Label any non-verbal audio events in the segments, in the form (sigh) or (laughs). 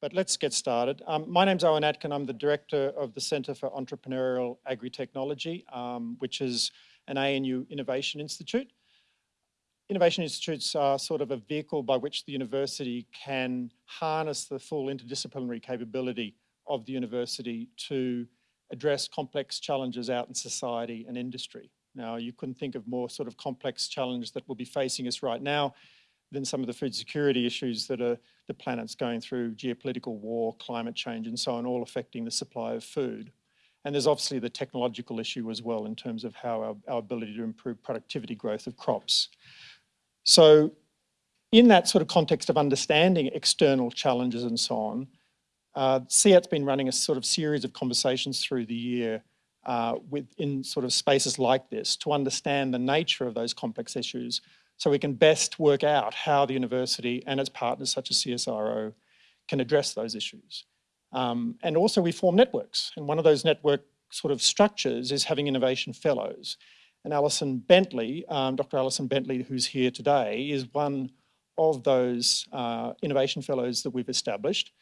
but let's get started. Um, my name's Owen Atkin. I'm the director of the Centre for Entrepreneurial Agri-Technology, um, which is an ANU Innovation Institute. Innovation Institutes are sort of a vehicle by which the university can harness the full interdisciplinary capability of the university to address complex challenges out in society and industry. Now, you couldn't think of more sort of complex challenge that will be facing us right now than some of the food security issues that are, the planet's going through, geopolitical war, climate change and so on, all affecting the supply of food. And there's obviously the technological issue as well in terms of how our, our ability to improve productivity growth of crops. So in that sort of context of understanding external challenges and so on, uh, CEAT's been running a sort of series of conversations through the year uh, within sort of spaces like this to understand the nature of those complex issues so we can best work out how the university and its partners such as CSIRO can address those issues. Um, and also we form networks and one of those network sort of structures is having innovation fellows. And Alison Bentley, um, Dr. Alison Bentley, who's here today, is one of those uh, innovation fellows that we've established.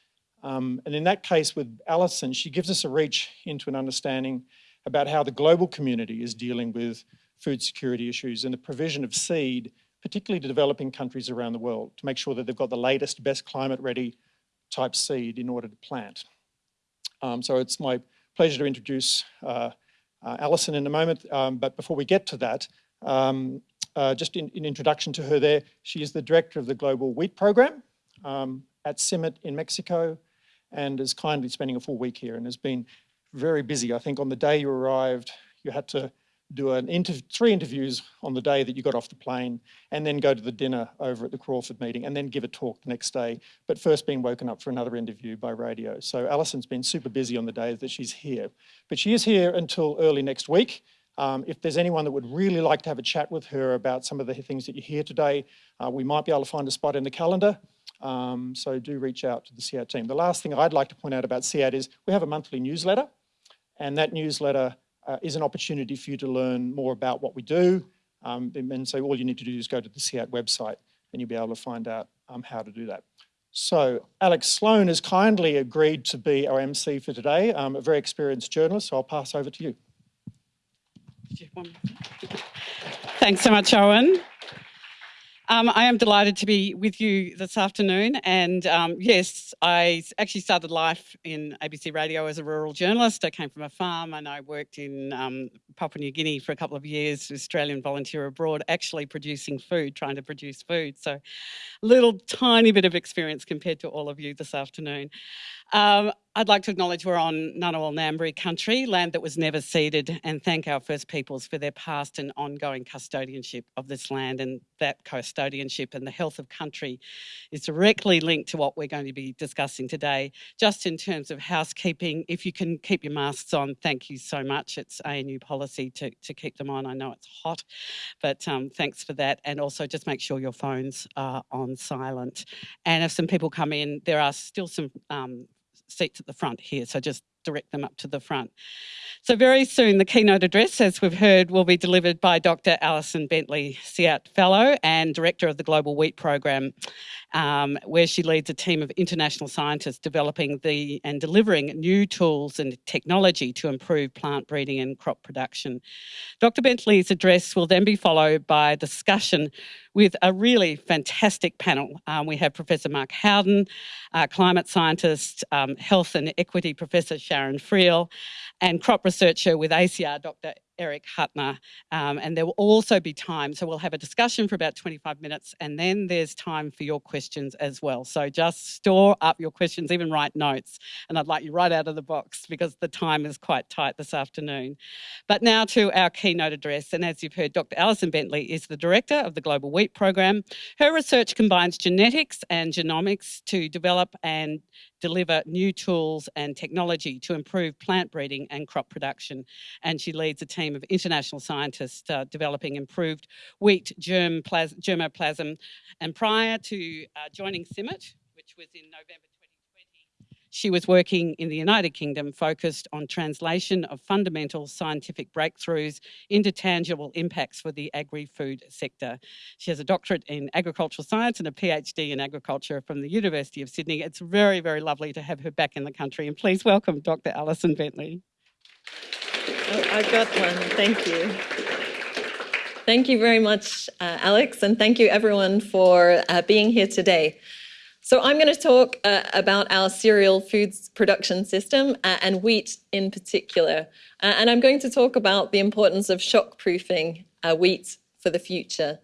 Um, and in that case with Alison, she gives us a reach into an understanding about how the global community is dealing with food security issues and the provision of seed particularly to developing countries around the world, to make sure that they've got the latest, best climate-ready type seed in order to plant. Um, so it's my pleasure to introduce uh, uh, Alison in a moment, um, but before we get to that, um, uh, just in, in, introduction to her there, she is the director of the Global Wheat Program um, at CIMMYT in Mexico and is kindly spending a full week here and has been very busy. I think on the day you arrived, you had to do an inter three interviews on the day that you got off the plane and then go to the dinner over at the Crawford meeting and then give a talk the next day, but first being woken up for another interview by radio. So Alison's been super busy on the days that she's here, but she is here until early next week. Um, if there's anyone that would really like to have a chat with her about some of the things that you hear today, uh, we might be able to find a spot in the calendar. Um, so do reach out to the CEAT team. The last thing I'd like to point out about CEAT is we have a monthly newsletter and that newsletter uh, is an opportunity for you to learn more about what we do. Um, and so all you need to do is go to the CEAT website and you'll be able to find out um, how to do that. So Alex Sloan has kindly agreed to be our MC for today, um, a very experienced journalist, so I'll pass over to you. Thanks so much, Owen. Um, I am delighted to be with you this afternoon. And um, yes, I actually started life in ABC Radio as a rural journalist. I came from a farm and I worked in um, Papua New Guinea for a couple of years, Australian volunteer abroad, actually producing food, trying to produce food. So a little tiny bit of experience compared to all of you this afternoon. Um, I'd like to acknowledge we're on Ngunnawal Ngambri country, land that was never ceded, and thank our First Peoples for their past and ongoing custodianship of this land. And that custodianship and the health of country is directly linked to what we're going to be discussing today. Just in terms of housekeeping, if you can keep your masks on, thank you so much. It's ANU policy to, to keep them on. I know it's hot, but um, thanks for that. And also just make sure your phones are on silent. And if some people come in, there are still some um, seats at the front here, so just direct them up to the front. So very soon the keynote address, as we've heard, will be delivered by Dr. Alison Bentley, CEAT Fellow and Director of the Global Wheat Program, um, where she leads a team of international scientists developing the and delivering new tools and technology to improve plant breeding and crop production. Dr. Bentley's address will then be followed by a discussion with a really fantastic panel. Um, we have Professor Mark Howden, uh, climate scientist, um, health and equity Professor Sharon Friel, and crop researcher with ACIAR, Dr. Eric Huttner. Um, and there will also be time, so we'll have a discussion for about 25 minutes and then there's time for your questions as well. So just store up your questions, even write notes. And I'd like you right out of the box because the time is quite tight this afternoon. But now to our keynote address. And as you've heard, Dr. Alison Bentley is the director of the Global Wheat Program. Her research combines genetics and genomics to develop and deliver new tools and technology to improve plant breeding and crop production. And she leads a team of international scientists uh, developing improved wheat germ germplasm. And prior to uh, joining CIMMYT, which was in November She was working in the United Kingdom focused on translation of fundamental scientific breakthroughs into tangible impacts for the agri-food sector. She has a doctorate in agricultural science and a PhD in agriculture from the University of Sydney. It's very, very lovely to have her back in the country and please welcome Dr. Alison Bentley. Oh, I got one, thank you. Thank you very much, uh, Alex, and thank you everyone for uh, being here today. So I'm going to talk uh, about our cereal foods production system uh, and wheat in particular. Uh, and I'm going to talk about the importance of shock-proofing uh, wheat for the future.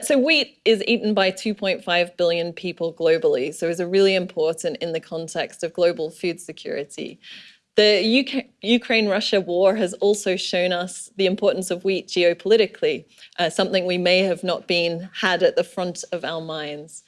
so wheat is eaten by 2.5 billion people globally, so is really important in the context of global food security. The Ukraine-Russia war has also shown us the importance of wheat geopolitically, uh, something we may have not been had at the front of our minds.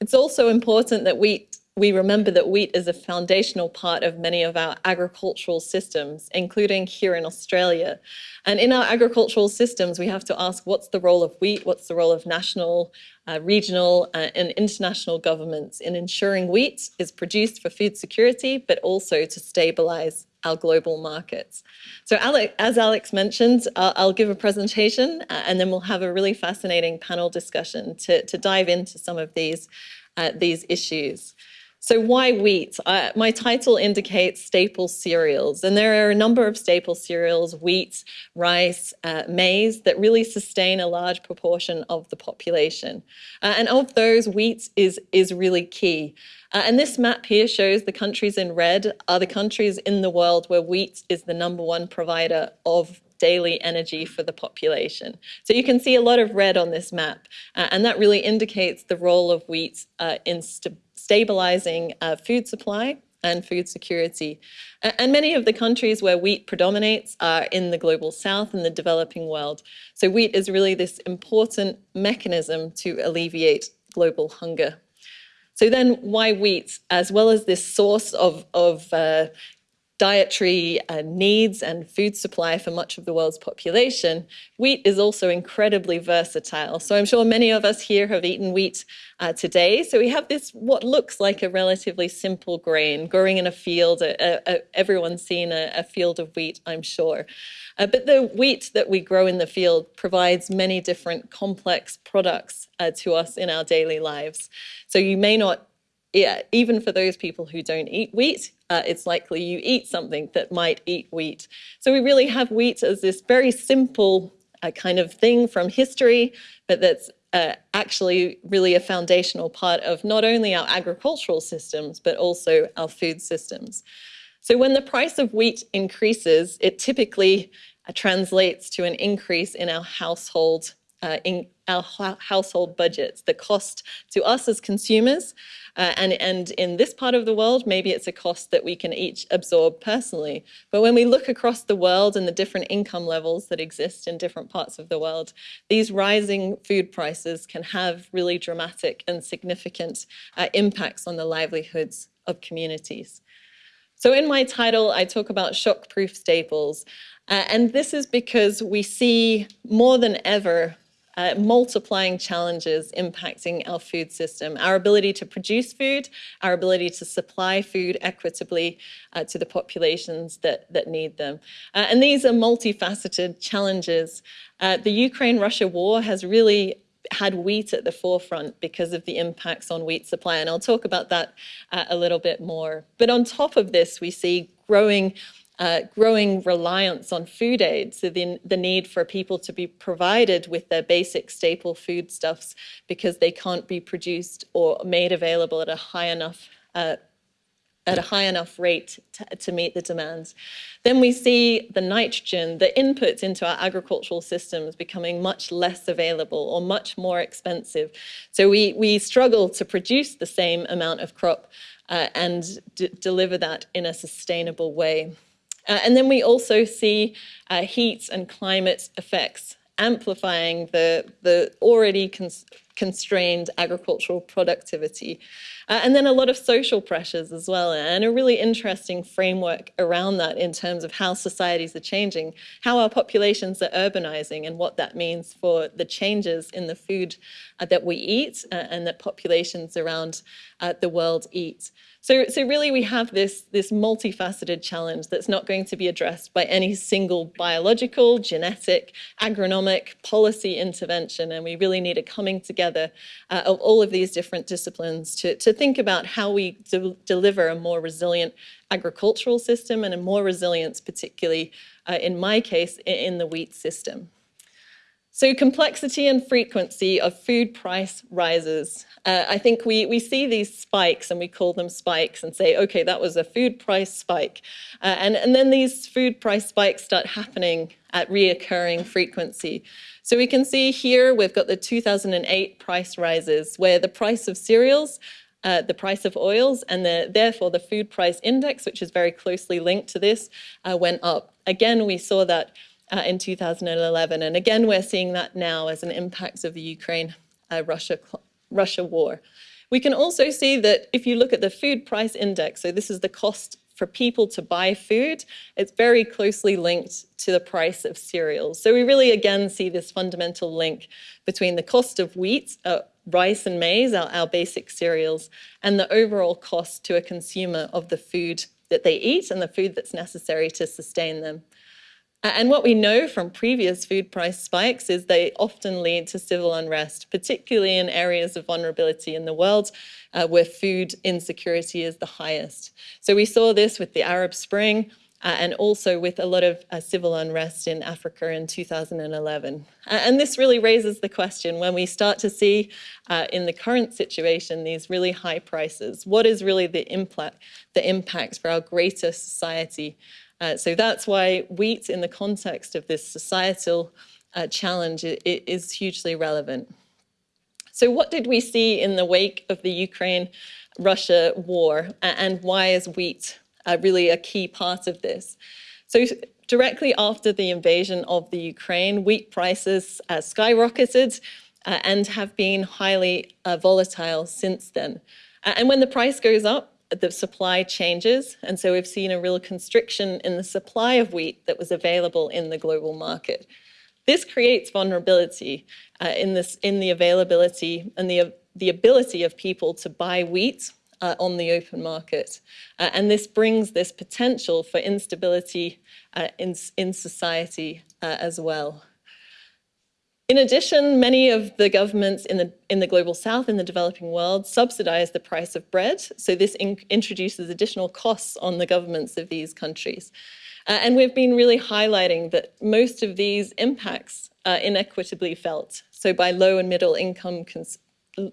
It's also important that wheat we remember that wheat is a foundational part of many of our agricultural systems, including here in Australia. And in our agricultural systems, we have to ask what's the role of wheat, what's the role of national, uh, regional uh, and international governments in ensuring wheat is produced for food security, but also to stabilize our global markets. So Alex, as Alex mentioned, uh, I'll give a presentation uh, and then we'll have a really fascinating panel discussion to, to dive into some of these, uh, these issues. So why wheat? Uh, my title indicates staple cereals, and there are a number of staple cereals, wheat, rice, uh, maize, that really sustain a large proportion of the population. Uh, and of those, wheat is, is really key. Uh, and this map here shows the countries in red are the countries in the world where wheat is the number one provider of daily energy for the population. So you can see a lot of red on this map, uh, and that really indicates the role of wheat uh, in st stabilizing uh, food supply and food security. And many of the countries where wheat predominates are in the global south and the developing world. So wheat is really this important mechanism to alleviate global hunger. So then why wheat? As well as this source of, of uh, dietary uh, needs and food supply for much of the world's population, wheat is also incredibly versatile. So I'm sure many of us here have eaten wheat uh, today. So we have this, what looks like a relatively simple grain growing in a field. everyone's seen a, a, field of wheat, I'm sure. Uh, but the wheat that we grow in the field provides many different complex products uh, to us in our daily lives. So you may not yeah, even for those people who don't eat wheat, uh, it's likely you eat something that might eat wheat. So we really have wheat as this very simple uh, kind of thing from history, but that's uh, actually really a foundational part of not only our agricultural systems, but also our food systems. So when the price of wheat increases, it typically uh, translates to an increase in our household uh, in our household budgets, the cost to us as consumers. Uh, and, and in this part of the world, maybe it's a cost that we can each absorb personally. But when we look across the world and the different income levels that exist in different parts of the world, these rising food prices can have really dramatic and significant uh, impacts on the livelihoods of communities. So in my title, I talk about shock-proof staples. Uh, and this is because we see more than ever uh, multiplying challenges impacting our food system, our ability to produce food, our ability to supply food equitably uh, to the populations that, that need them. Uh, and these are multifaceted challenges. Uh, the Ukraine-Russia war has really had wheat at the forefront because of the impacts on wheat supply. And I'll talk about that uh, a little bit more. But on top of this, we see growing uh, growing reliance on food aid, so the, the need for people to be provided with their basic staple foodstuffs because they can't be produced or made available at a high enough uh, at a high enough rate to, to, meet the demands. Then we see the nitrogen, the inputs into our agricultural systems becoming much less available or much more expensive. So we, we struggle to produce the same amount of crop uh, and deliver that in a sustainable way. Uh, and then we also see uh, heat and climate effects amplifying the, the already cons constrained agricultural productivity. Uh, and then a lot of social pressures as well, and a really interesting framework around that in terms of how societies are changing, how our populations are urbanizing, and what that means for the changes in the food uh, that we eat uh, and that populations around uh, the world eat. So, so really we have this, this multifaceted challenge that's not going to be addressed by any single biological, genetic, agronomic, policy intervention. And we really need a coming together uh, of all of these different disciplines to, to think about how we de deliver a more resilient agricultural system and a more resilience, particularly uh, in my case, in the wheat system. So complexity and frequency of food price rises. Uh, I think we, we see these spikes and we call them spikes and say, okay, that was a food price spike. Uh, and, and then these food price spikes start happening at reoccurring frequency. So we can see here we've got the 2008 price rises where the price of cereals uh, the price of oils and the, therefore the food price index, which is very closely linked to this, uh, went up. Again, we saw that uh, in 2011. And again, we're seeing that now as an impact of the Ukraine-Russia uh, Russia war. We can also see that if you look at the food price index, so this is the cost for people to buy food, it's very closely linked to the price of cereals. So we really again see this fundamental link between the cost of wheat, uh, rice and maize, our, our basic cereals, and the overall cost to a consumer of the food that they eat and the food that's necessary to sustain them. And what we know from previous food price spikes is they often lead to civil unrest, particularly in areas of vulnerability in the world uh, where food insecurity is the highest. So we saw this with the Arab Spring uh, and also with a lot of uh, civil unrest in Africa in 2011. and this really raises the question when we start to see uh, in the current situation these really high prices, what is really the impact, the impact for our greater society uh, so that's why wheat in the context of this societal uh, challenge it, it is hugely relevant. So what did we see in the wake of the Ukraine-Russia war and why is wheat uh, really a key part of this? So directly after the invasion of the Ukraine, wheat prices uh, skyrocketed uh, and have been highly uh, volatile since then. And when the price goes up, the supply changes. And so we've seen a real constriction in the supply of wheat that was available in the global market. This creates vulnerability uh, in, this, in the availability and the, the ability of people to buy wheat uh, on the open market. Uh, and this brings this potential for instability uh, in, in society uh, as well. In addition, many of the governments in the, in the global south, in the developing world, subsidize the price of bread. So this in, introduces additional costs on the governments of these countries. Uh, and we've been really highlighting that most of these impacts are inequitably felt. So by low and middle income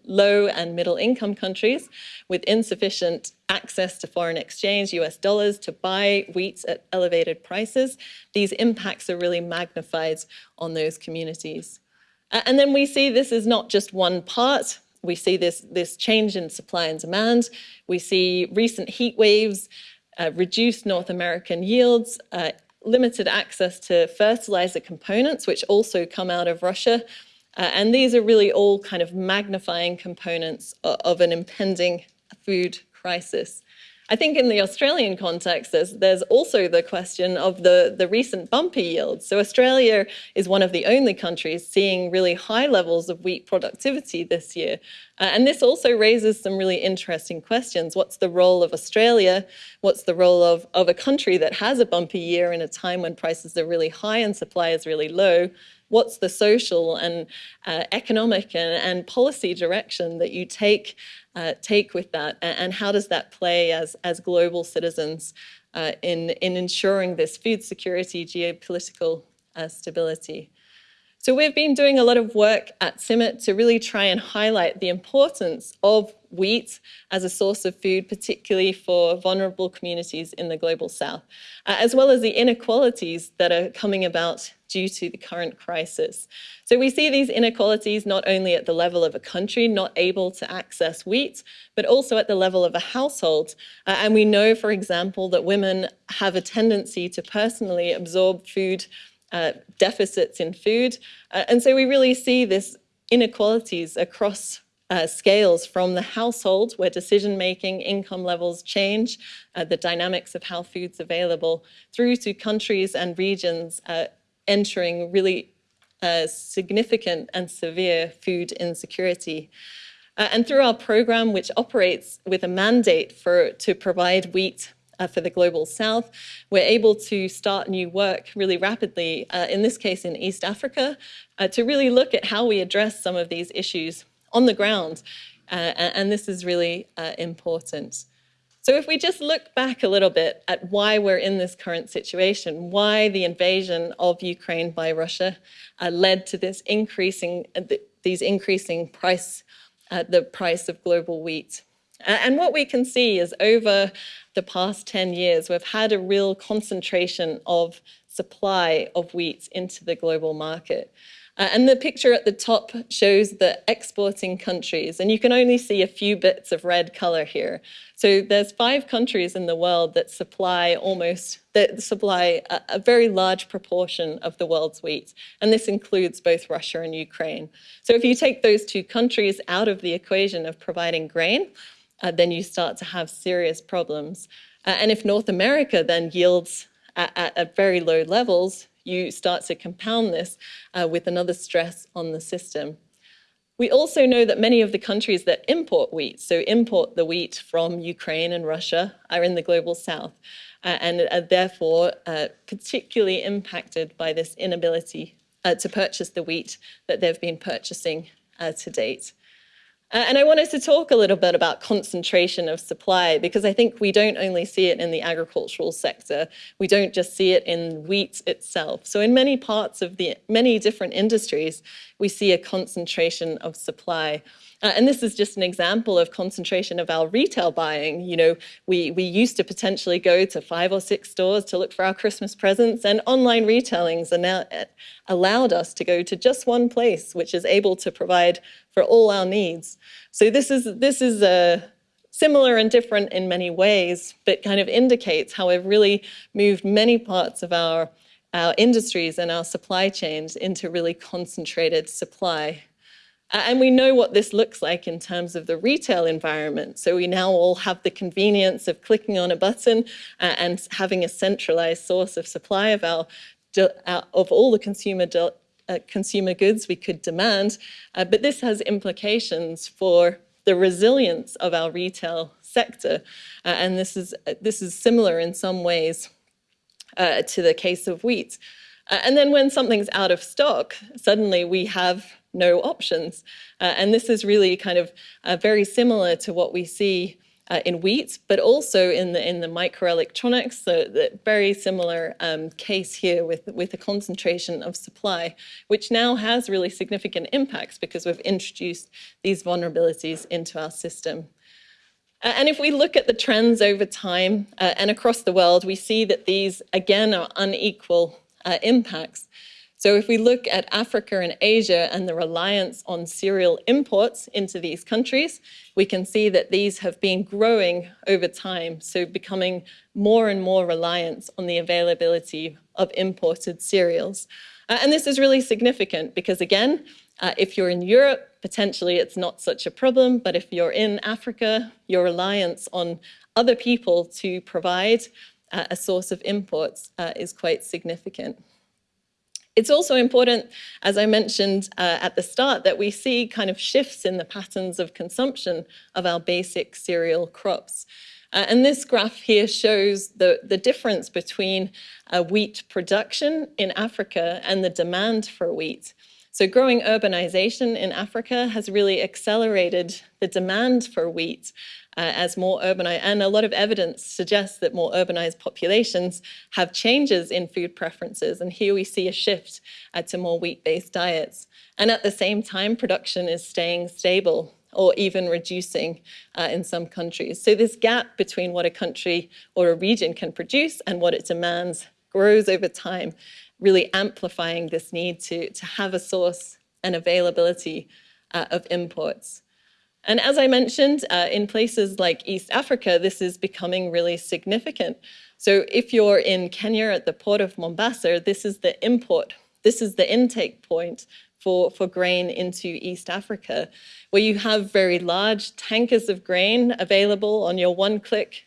low and middle income countries with insufficient access to foreign exchange, US dollars, to buy wheat at elevated prices, these impacts are really magnified on those communities. And then we see this is not just one part. We see this, this change in supply and demand. We see recent heat waves, uh, reduced North American yields, uh, limited access to fertilizer components, which also come out of Russia. Uh, and these are really all kind of magnifying components of, of an impending food crisis. I think in the Australian context, there's, there's also the question of the, the recent bumper yields. So Australia is one of the only countries seeing really high levels of wheat productivity this year. Uh, and this also raises some really interesting questions. What's the role of Australia? What's the role of, of a country that has a bumper year in a time when prices are really high and supply is really low? what's the social and uh, economic and, and, policy direction that you take uh, take with that, and, how does that play as as global citizens uh, in in ensuring this food security, geopolitical uh, stability. So we've been doing a lot of work at CIMMYT to really try and highlight the importance of wheat as a source of food, particularly for vulnerable communities in the global south, uh, as well as the inequalities that are coming about due to the current crisis. So we see these inequalities not only at the level of a country not able to access wheat, but also at the level of a household. Uh, and we know, for example, that women have a tendency to personally absorb food uh, deficits in food. Uh, and so we really see this inequalities across uh, scales from the household where decision-making, income levels change, uh, the dynamics of how food's available, through to countries and regions uh, entering really uh, significant and severe food insecurity. Uh, and through our program, which operates with a mandate for to provide wheat uh, for the global south, we're able to start new work really rapidly, uh, in this case in East Africa, uh, to really look at how we address some of these issues on the ground. Uh, and this is really uh, important. So if we just look back a little bit at why we're in this current situation, why the invasion of Ukraine by Russia uh, led to this increasing, uh, th these increasing price, uh, the price of global wheat. and what we can see is over the past 10 years, we've had a real concentration of supply of wheat into the global market. Uh, and the picture at the top shows the exporting countries, and you can only see a few bits of red color here. So there's five countries in the world that supply almost, that supply a, a very large proportion of the world's wheat, and this includes both Russia and Ukraine. So if you take those two countries out of the equation of providing grain, uh, then you start to have serious problems. Uh, and if North America then yields at, at, at very low levels, you start to compound this uh, with another stress on the system. We also know that many of the countries that import wheat, so import the wheat from Ukraine and Russia, are in the global south uh, and are therefore uh, particularly impacted by this inability uh, to purchase the wheat that they've been purchasing uh, to date. Uh, and I wanted to talk a little bit about concentration of supply because I think we don't only see it in the agricultural sector, we don't just see it in wheat itself. So in many parts of the many different industries, we see a concentration of supply. Uh, and this is just an example of concentration of our retail buying. You know, we, we used to potentially go to five or six stores to look for our Christmas presents and online retailings are now uh, allowed us to go to just one place, which is able to provide for all our needs. So this is, this is a, uh, similar and different in many ways, but kind of indicates how we've really moved many parts of our, our industries and our supply chains into really concentrated supply. And we know what this looks like in terms of the retail environment. So we now all have the convenience of clicking on a button uh, and having a centralized source of supply of our uh, of all the consumer uh, consumer goods we could demand. Uh, but this has implications for the resilience of our retail sector. Uh, and this is, this is similar in some ways to the case of wheat. and then when something's out of stock, suddenly we have no options. Uh, and this is really kind of uh, very similar to what we see uh, in wheat, but also in the in the microelectronics, so the very similar um, case here with, with a concentration of supply, which now has really significant impacts because we've introduced these vulnerabilities into our system. and if we look at the trends over time uh, and across the world, we see that these, again, are unequal uh, impacts. So if we look at Africa and Asia and the reliance on cereal imports into these countries, we can see that these have been growing over time, so becoming more and more reliant on the availability of imported cereals. Uh, and this is really significant because again, uh, if you're in Europe, potentially it's not such a problem, but if you're in Africa, your reliance on other people to provide uh, a source of imports uh, is quite significant. It's also important, as I mentioned uh, at the start, that we see kind of shifts in the patterns of consumption of our basic cereal crops. Uh, and this graph here shows the, the difference between uh, wheat production in Africa and the demand for wheat. So growing urbanization in Africa has really accelerated the demand for wheat uh, as more urbanized, and a lot of evidence suggests that more urbanized populations have changes in food preferences. And here we see a shift uh, to more wheat-based diets. And at the same time, production is staying stable or even reducing uh, in some countries. So this gap between what a country or a region can produce and what it demands grows over time, really amplifying this need to, to have a source and availability uh, of imports. And as I mentioned, uh, in places like East Africa, this is becoming really significant. So if you're in Kenya at the port of Mombasa, this is the import, this is the intake point for, for grain into East Africa, where you have very large tankers of grain available on your one-click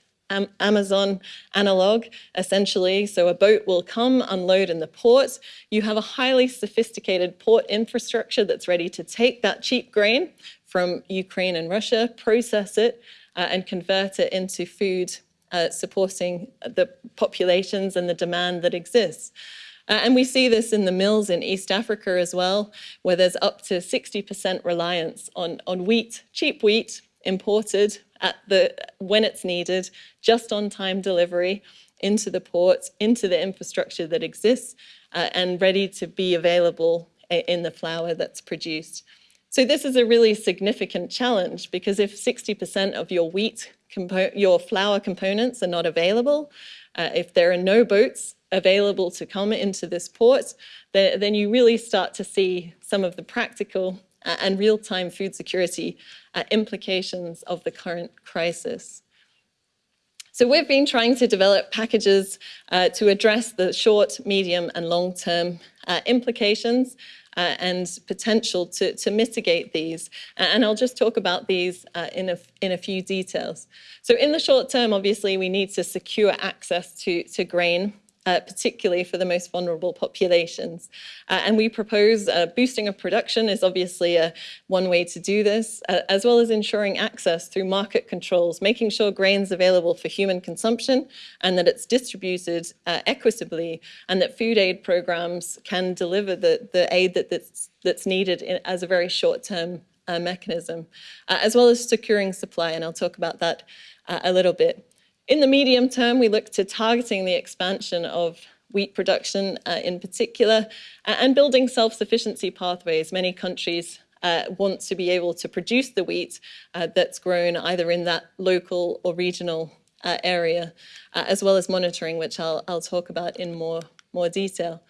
Amazon analog, essentially. So a boat will come, unload in the port. You have a highly sophisticated port infrastructure that's ready to take that cheap grain from Ukraine and Russia, process it, uh, and convert it into food uh, supporting the populations and the demand that exists. Uh, and we see this in the mills in East Africa as well, where there's up to 60% reliance on, on wheat, cheap wheat, imported at the when it's needed, just on time delivery into the ports, into the infrastructure that exists, uh, and ready to be available in the flour that's produced. So this is a really significant challenge because if 60% of your wheat, your flour components are not available, uh, if there are no boats available to come into this port, then, then you really start to see some of the practical uh, and real-time food security uh, implications of the current crisis. So we've been trying to develop packages uh, to address the short, medium and long-term uh, implications uh, and potential to, to mitigate these. And I'll just talk about these uh, in, a, in a few details. So in the short term, obviously, we need to secure access to, to grain uh, particularly for the most vulnerable populations. Uh, and we propose uh, boosting of production is obviously a, one way to do this, uh, as well as ensuring access through market controls, making sure grain's available for human consumption and that it's distributed uh, equitably and that food aid programs can deliver the, the aid that, that's, that's needed in, as a very short-term uh, mechanism, as well as securing supply, and I'll talk about that a little bit. In the medium term, we look to targeting the expansion of wheat production uh, in particular and building self-sufficiency pathways. Many countries uh, want to be able to produce the wheat uh, that's grown either in that local or regional uh, area, uh, as well as monitoring, which I'll, I'll talk about in more, more detail.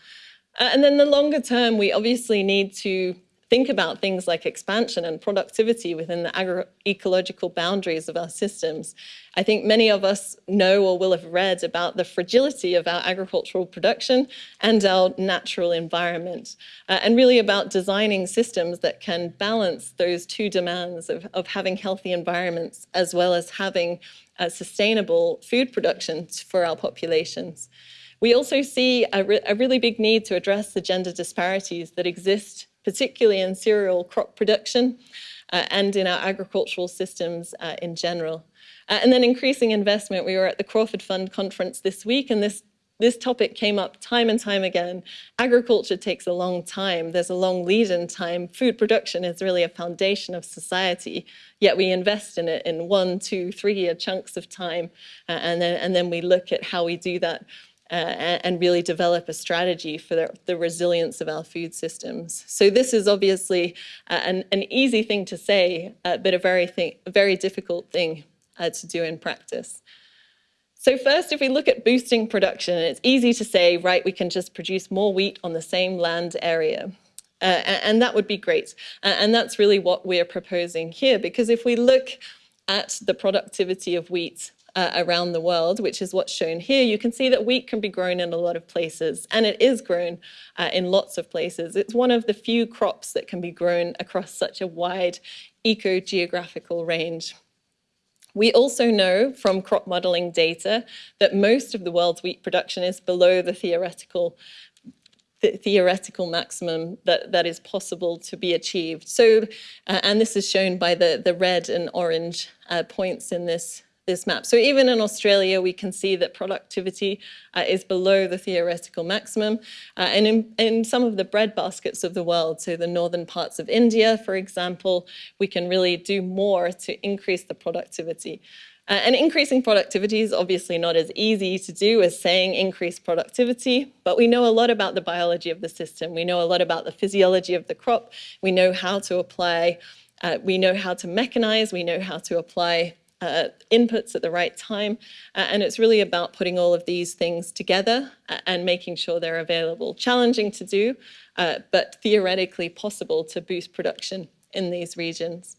Uh, and then the longer term, we obviously need to think about things like expansion and productivity within the agroecological boundaries of our systems. I think many of us know or will have read about the fragility of our agricultural production and our natural environment, uh, and really about designing systems that can balance those two demands of, of having healthy environments as well as having sustainable food production for our populations. We also see a, re a really big need to address the gender disparities that exist particularly in cereal crop production uh, and in our agricultural systems uh, in general. Uh, and then increasing investment. We were at the Crawford Fund conference this week, and this this topic came up time and time again. Agriculture takes a long time. There's a long lead in time. Food production is really a foundation of society, yet we invest in it in one, two, three year chunks of time. Uh, and, then, and then we look at how we do that uh, and really develop a strategy for the, the, resilience of our food systems. So this is obviously uh, an, an, easy thing to say, uh, but a very, thing, a very difficult thing uh, to do in practice. So first, if we look at boosting production, it's easy to say, right, we can just produce more wheat on the same land area. Uh, and that would be great. and that's really what we're proposing here, because if we look at the productivity of wheat uh, around the world, which is what's shown here, you can see that wheat can be grown in a lot of places, and it is grown uh, in lots of places. It's one of the few crops that can be grown across such a wide eco-geographical range. We also know from crop modeling data that most of the world's wheat production is below the theoretical the theoretical maximum that, that is possible to be achieved. So, uh, and this is shown by the, the red and orange uh, points in this this map. So even in Australia, we can see that productivity uh, is below the theoretical maximum. Uh, and in, in some of the bread baskets of the world, so the northern parts of India, for example, we can really do more to increase the productivity. Uh, and increasing productivity is obviously not as easy to do as saying increase productivity, but we know a lot about the biology of the system. We know a lot about the physiology of the crop. We know how to apply, uh, we know how to mechanize, we know how to apply uh, inputs at the right time. Uh, and it's really about putting all of these things together uh, and making sure they're available. Challenging to do, uh, but theoretically possible to boost production in these regions.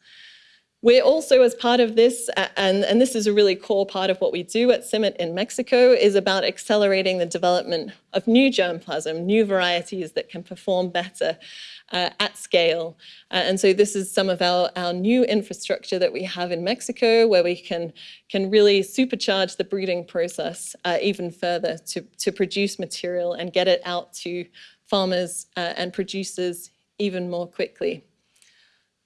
We're also, as part of this, and, and this is a really core part of what we do at CIMMYT in Mexico, is about accelerating the development of new germplasm, new varieties that can perform better uh, at scale. Uh, and so this is some of our, our new infrastructure that we have in Mexico, where we can, can really supercharge the breeding process uh, even further to, to produce material and get it out to farmers uh, and producers even more quickly.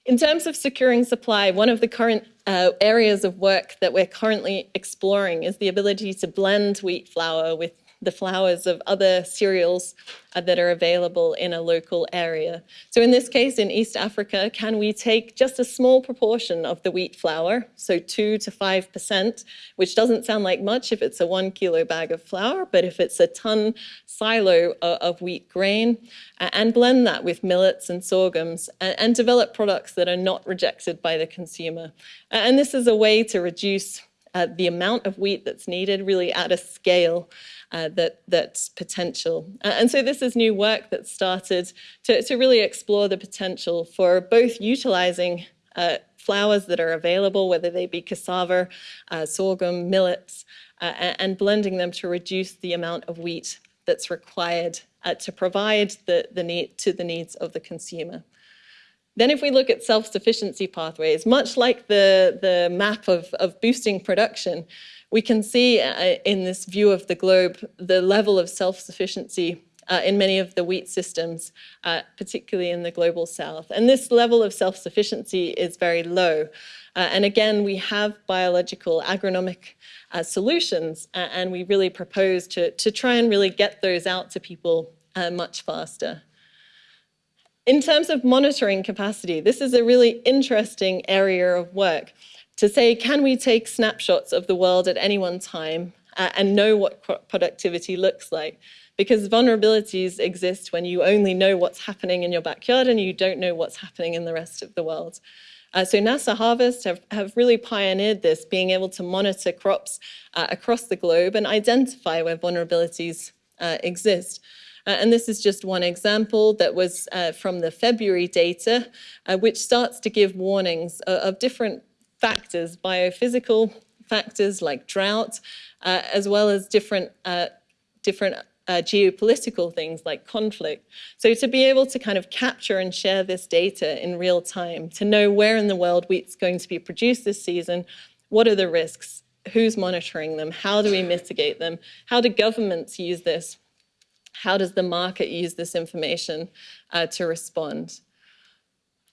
In terms of securing supply, one of the current uh, areas of work that we're currently exploring is the ability to blend wheat flour with the flours of other cereals uh, that are available in a local area. So in this case, in East Africa, can we take just a small proportion of the wheat flour, so two to 5%, which doesn't sound like much if it's a one kilo bag of flour, but if it's a ton silo of, of wheat grain, uh, and blend that with millets and sorghums, and, and develop products that are not rejected by the consumer. And this is a way to reduce uh, the amount of wheat that's needed really at a scale uh, that, that's potential. Uh, and so this is new work that started to, to really explore the potential for both utilizing uh, flours that are available, whether they be cassava, uh, sorghum, millets, uh, and blending them to reduce the amount of wheat that's required to provide the, the need to the needs of the consumer. Then if we look at self-sufficiency pathways, much like the, the map of, of boosting production, we can see uh, in this view of the globe the level of self-sufficiency uh, in many of the wheat systems, uh, particularly in the global south. And this level of self-sufficiency is very low. Uh, and again, we have biological agronomic uh, solutions, uh, and we really propose to, to try and really get those out to people much faster. In terms of monitoring capacity, this is a really interesting area of work to say, can we take snapshots of the world at any one time uh, and know what productivity looks like? Because vulnerabilities exist when you only know what's happening in your backyard and you don't know what's happening in the rest of the world. Uh, so NASA Harvest have, have really pioneered this, being able to monitor crops uh, across the globe and identify where vulnerabilities uh, exist. Uh, and this is just one example that was uh, from the February data, uh, which starts to give warnings of different factors, biophysical factors like drought, uh, as well as different, uh, different uh, geopolitical things like conflict. So to be able to kind of capture and share this data in real time, to know where in the world wheat's going to be produced this season, what are the risks, who's monitoring them, how do we mitigate them, how do governments use this how does the market use this information uh, to respond?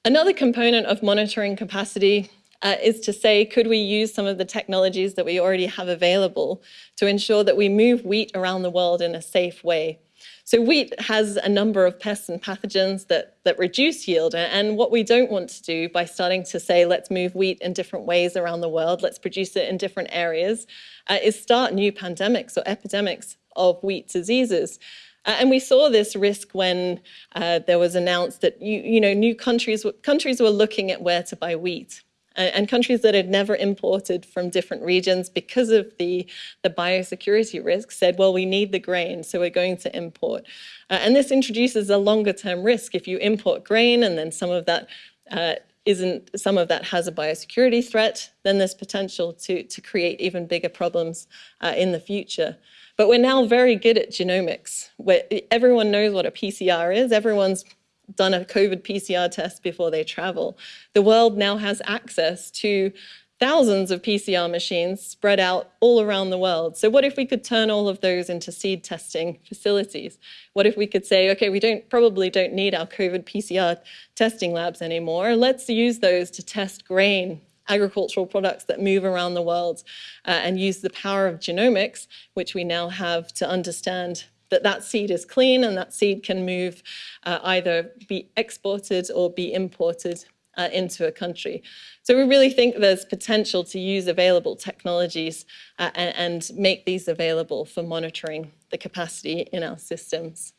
Another component of monitoring capacity uh, is to say, could we use some of the technologies that we already have available to ensure that we move wheat around the world in a safe way? So wheat has a number of pests and pathogens that, that reduce yield. And what we don't want to do by starting to say, let's move wheat in different ways around the world, let's produce it in different areas, uh, is start new pandemics or epidemics of wheat diseases. Uh, and we saw this risk when uh, there was announced that you, you know, new countries, countries were looking at where to buy wheat. And countries that had never imported from different regions because of the, the biosecurity risk said, well, we need the grain, so we're going to import. Uh, and this introduces a longer term risk. If you import grain and then some of that uh, isn't some of that has a biosecurity threat, then there's potential to, to create even bigger problems uh, in the future. But we're now very good at genomics, where everyone knows what a PCR is. Everyone's done a COVID PCR test before they travel. The world now has access to thousands of PCR machines spread out all around the world. So what if we could turn all of those into seed testing facilities? What if we could say, okay, we don't probably don't need our COVID PCR testing labs anymore. Let's use those to test grain agricultural products that move around the world uh, and use the power of genomics, which we now have to understand that that seed is clean and that seed can move uh, either be exported or be imported uh, into a country. So we really think there's potential to use available technologies uh, and, and make these available for monitoring the capacity in our systems.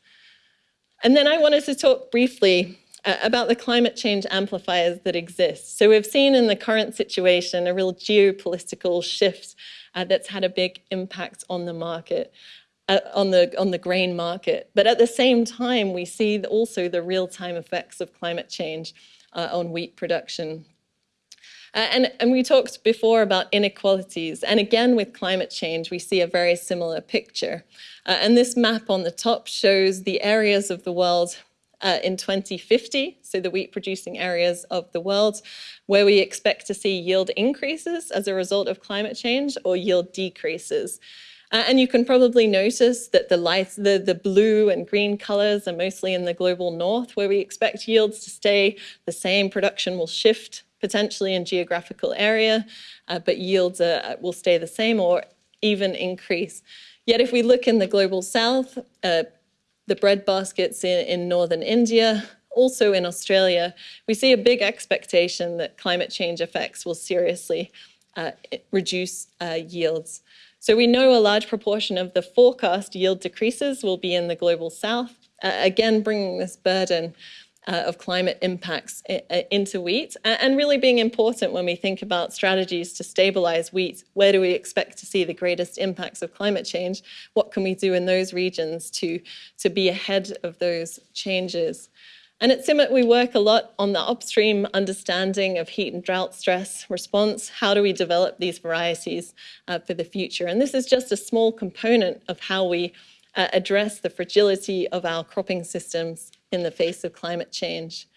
And then I wanted to talk briefly uh, about the climate change amplifiers that exist. So we've seen in the current situation a real geopolitical shift uh, that's had a big impact on the market. Uh, on the on the grain market, but at the same time, we see also the real-time effects of climate change uh, on wheat production. Uh, and, and we talked before about inequalities. And again, with climate change, we see a very similar picture. Uh, and this map on the top shows the areas of the world uh, in 2050, so the wheat producing areas of the world, where we expect to see yield increases as a result of climate change or yield decreases. Uh, and you can probably notice that the lights, the, the blue and green colors are mostly in the global north, where we expect yields to stay the same. Production will shift potentially in geographical area, uh, but yields uh, will stay the same or even increase. Yet if we look in the global south, uh, the bread baskets in, in northern India, also in Australia, we see a big expectation that climate change effects will seriously uh, reduce uh, yields. So we know a large proportion of the forecast yield decreases will be in the global south, uh, again bringing this burden uh, of climate impacts uh, into wheat and really being important when we think about strategies to stabilize wheat. Where do we expect to see the greatest impacts of climate change? What can we do in those regions to, to be ahead of those changes? And at CIMMYT, we work a lot on the upstream understanding of heat and drought stress response. How do we develop these varieties uh, for the future? And this is just a small component of how we uh, address the fragility of our cropping systems in the face of climate change.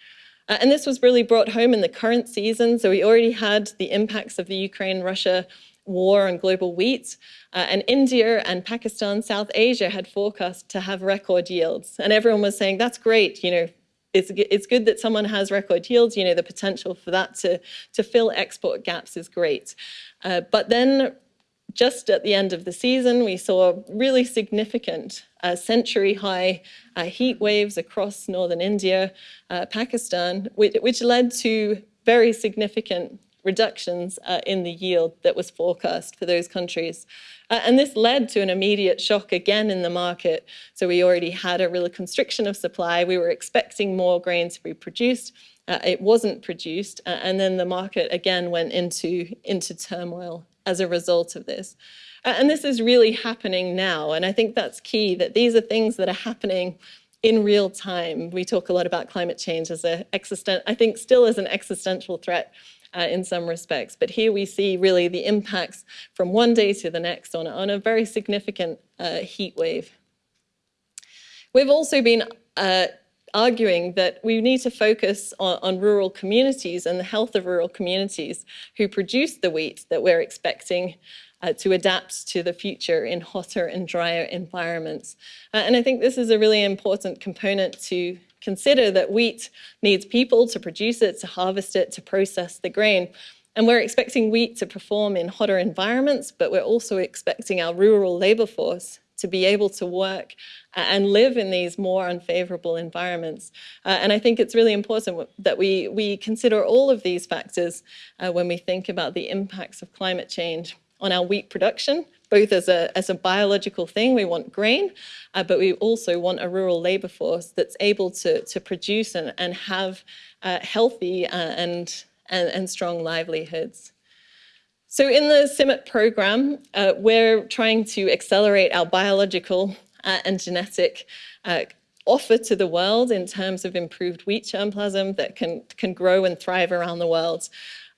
Uh, and this was really brought home in the current season. So we already had the impacts of the Ukraine-Russia war on global wheat. Uh, and India and Pakistan, South Asia had forecast to have record yields. And everyone was saying, that's great, you know, it's, it's good that someone has record yields, you know, the potential for that to, to fill export gaps is great. Uh, but then just at the end of the season, we saw really significant uh, century high uh, heat waves across northern India, uh, Pakistan, which, which, led to very significant reductions uh, in the yield that was forecast for those countries. Uh, and this led to an immediate shock again in the market. So we already had a real constriction of supply. We were expecting more grain to be produced. Uh, it wasn't produced. and then the market again went into, into turmoil as a result of this. And this is really happening now. And I think that's key, that these are things that are happening in real time. We talk a lot about climate change as a existent, I think still as an existential threat uh, in some respects. But here we see really the impacts from one day to the next on, on a very significant uh, heat wave. We've also been uh, arguing that we need to focus on, on, rural communities and the health of rural communities who produce the wheat that we're expecting uh, to adapt to the future in hotter and drier environments. Uh, and I think this is a really important component to consider that wheat needs people to produce it, to harvest it, to process the grain. And we're expecting wheat to perform in hotter environments, but we're also expecting our rural labor force to be able to work and live in these more unfavorable environments. Uh, and I think it's really important that we, we consider all of these factors uh, when we think about the impacts of climate change on our wheat production, both as a, as a biological thing, we want grain, uh, but we also want a rural labor force that's able to, to produce and, and have uh, healthy uh, and, and, and strong livelihoods. So in the CIMMYT program, uh, we're trying to accelerate our biological uh, and genetic uh, offer to the world in terms of improved wheat germplasm that can, can grow and thrive around the world.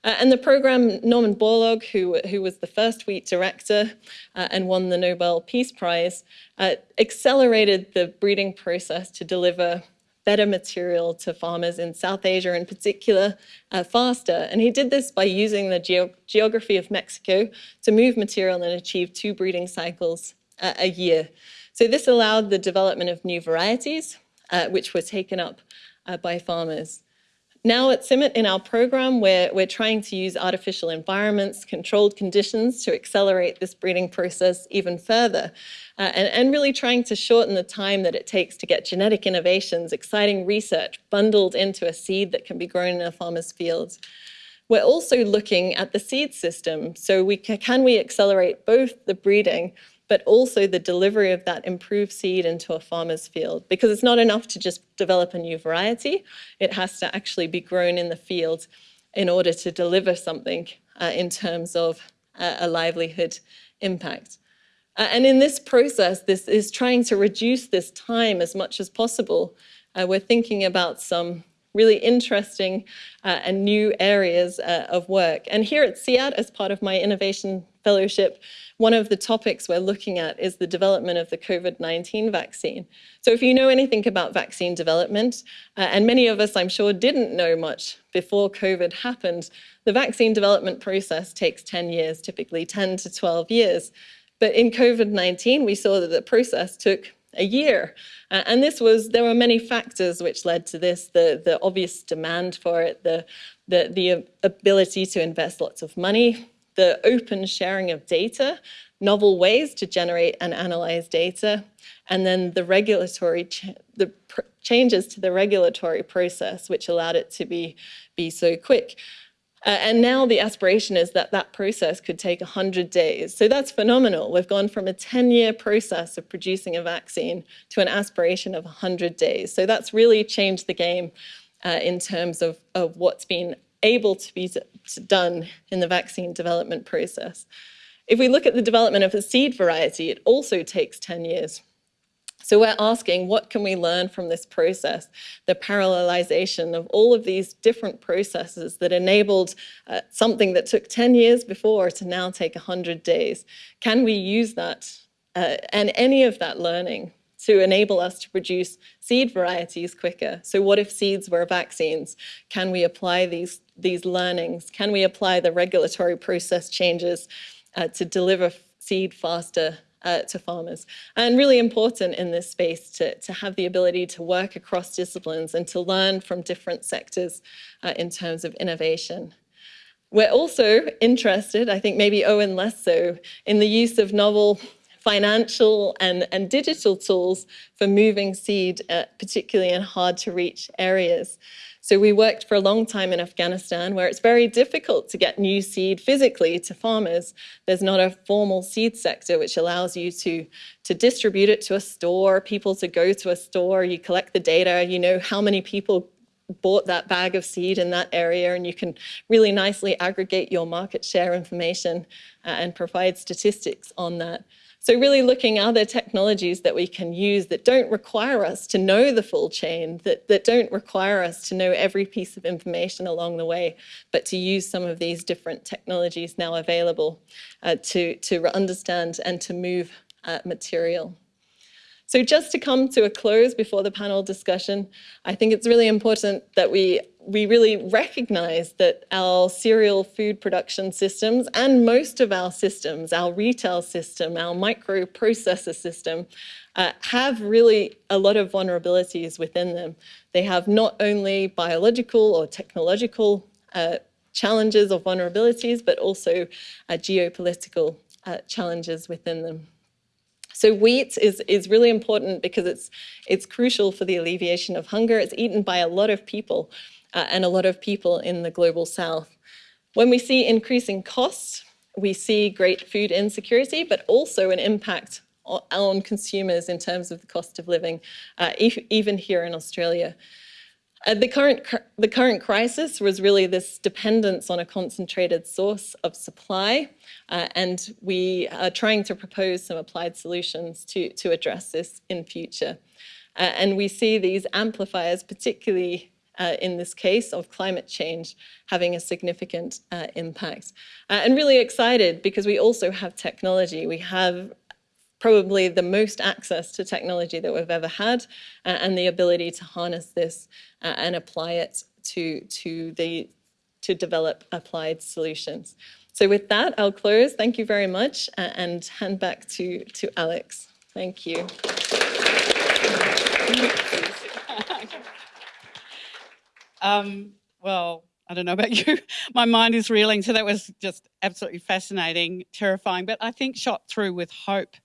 Uh, and the program, Norman Borlaug, who, who was the first wheat director uh, and won the Nobel Peace Prize, uh, accelerated the breeding process to deliver better material to farmers in South Asia in particular uh, faster. And he did this by using the ge geography of Mexico to move material and achieve two breeding cycles uh, a year. So this allowed the development of new varieties, uh, which were taken up by farmers. Now at CIMMYT in our program, we're, we're trying to use artificial environments, controlled conditions to accelerate this breeding process even further. Uh, and, and really trying to shorten the time that it takes to get genetic innovations, exciting research bundled into a seed that can be grown in a farmer's field. We're also looking at the seed system. So we can, can we accelerate both the breeding but also the delivery of that improved seed into a farmer's field. Because it's not enough to just develop a new variety, it has to actually be grown in the field in order to deliver something uh, in terms of uh, a livelihood impact. Uh, and in this process, this is trying to reduce this time as much as possible. Uh, we're thinking about some really interesting uh, and new areas uh, of work. And here at CEAT, as part of my innovation fellowship, one of the topics we're looking at is the development of the COVID-19 vaccine. So if you know anything about vaccine development, uh, and many of us I'm sure didn't know much before COVID happened, the vaccine development process takes 10 years, typically 10 to 12 years. But in COVID 19, we saw that the process took a year. Uh, and this was, there were many factors which led to this the, the obvious demand for it, the, the, the ability to invest lots of money, the open sharing of data, novel ways to generate and analyze data, and then the regulatory, ch the changes to the regulatory process, which allowed it to be, be so quick. Uh, and now the aspiration is that that process could take 100 days. So that's phenomenal. We've gone from a 10-year process of producing a vaccine to an aspiration of 100 days. So that's really changed the game uh, in terms of, of what's been able to be done in the vaccine development process. If we look at the development of a seed variety, it also takes 10 years. So we're asking, what can we learn from this process? The parallelization of all of these different processes that enabled uh, something that took 10 years before to now take 100 days. Can we use that uh, and any of that learning to enable us to produce seed varieties quicker. So what if seeds were vaccines? Can we apply these, these learnings? Can we apply the regulatory process changes uh, to deliver seed faster uh, to farmers. And really important in this space to, to have the ability to work across disciplines and to learn from different sectors uh, in terms of innovation. We're also interested, I think maybe Owen less so, in the use of novel financial and, and digital tools for moving seed, uh, particularly in hard to reach areas. So we worked for a long time in Afghanistan where it's very difficult to get new seed physically to farmers. There's not a formal seed sector which allows you to, to distribute it to a store, people to go to a store, you collect the data, you know how many people bought that bag of seed in that area and you can really nicely aggregate your market share information uh, and provide statistics on that. So really looking are there technologies that we can use that don't require us to know the full chain, that, that don't require us to know every piece of information along the way, but to use some of these different technologies now available uh, to, to understand and to move uh, material. So just to come to a close before the panel discussion, I think it's really important that we we really recognize that our cereal food production systems and most of our systems, our retail system, our microprocessor system, uh, have really a lot of vulnerabilities within them. They have not only biological or technological uh, challenges or vulnerabilities, but also uh, geopolitical uh, challenges within them. So wheat is, is really important because it's, it's crucial for the alleviation of hunger. It's eaten by a lot of people uh, and a lot of people in the global south. When we see increasing costs, we see great food insecurity, but also an impact on consumers in terms of the cost of living, uh, even here in Australia. Uh, the, current, the current crisis was really this dependence on a concentrated source of supply, uh, and we are trying to propose some applied solutions to, to address this in future. Uh, and we see these amplifiers, particularly uh, in this case of climate change having a significant uh, impact. Uh, and really excited because we also have technology. We have probably the most access to technology that we've ever had uh, and the ability to harness this uh, and apply it to, to, the, to develop applied solutions. So with that, I'll close. Thank you very much uh, and hand back to, to Alex. Thank you. (laughs) um, well, I don't know about you. (laughs) My mind is reeling. So that was just absolutely fascinating, terrifying, but I think shot through with hope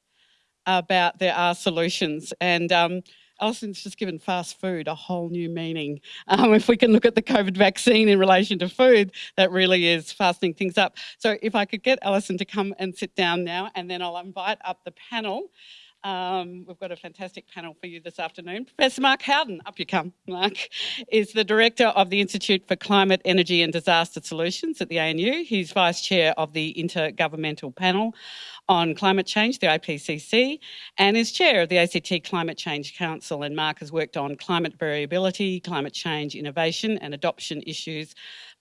about there are solutions. And um, Alison's just given fast food a whole new meaning. (laughs) Um, if we can look at the COVID vaccine in relation to food, that really is fastening things up. So if I could get Alison to come and sit down now, and then I'll invite up the panel. Um, we've got a fantastic panel for you this afternoon. Professor Mark Howden, up you come, Mark, is the Director of the Institute for Climate, Energy and Disaster Solutions at the ANU. He's Vice Chair of the Intergovernmental Panel on Climate Change, the IPCC, and is Chair of the ACT Climate Change Council. And Mark has worked on climate variability, climate change, innovation and adoption issues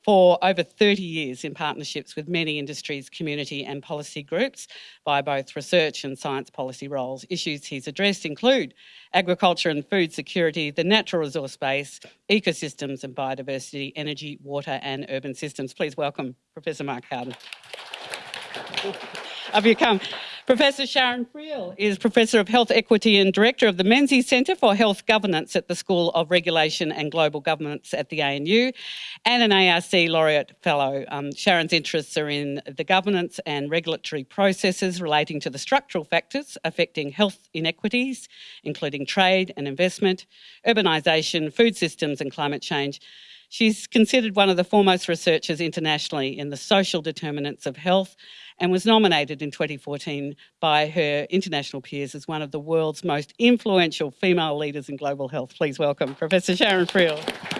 for over 30 years in partnerships with many industries, community and policy groups by both research and science policy roles. Issues he's addressed include agriculture and food security, the natural resource base, ecosystems and biodiversity, energy, water and urban systems. Please welcome Professor Mark Howden. (laughs) Up you come. Professor Sharon Friel is Professor of Health Equity and Director of the Menzies Centre for Health Governance at the School of Regulation and Global Governance at the ANU and an ARC Laureate Fellow. Um, Sharon's interests are in the governance and regulatory processes relating to the structural factors affecting health inequities, including trade and investment, urbanisation, food systems and climate change. She's considered one of the foremost researchers internationally in the social determinants of health and was nominated in 2014 by her international peers as one of the world's most influential female leaders in global health. Please welcome Professor Sharon Friel.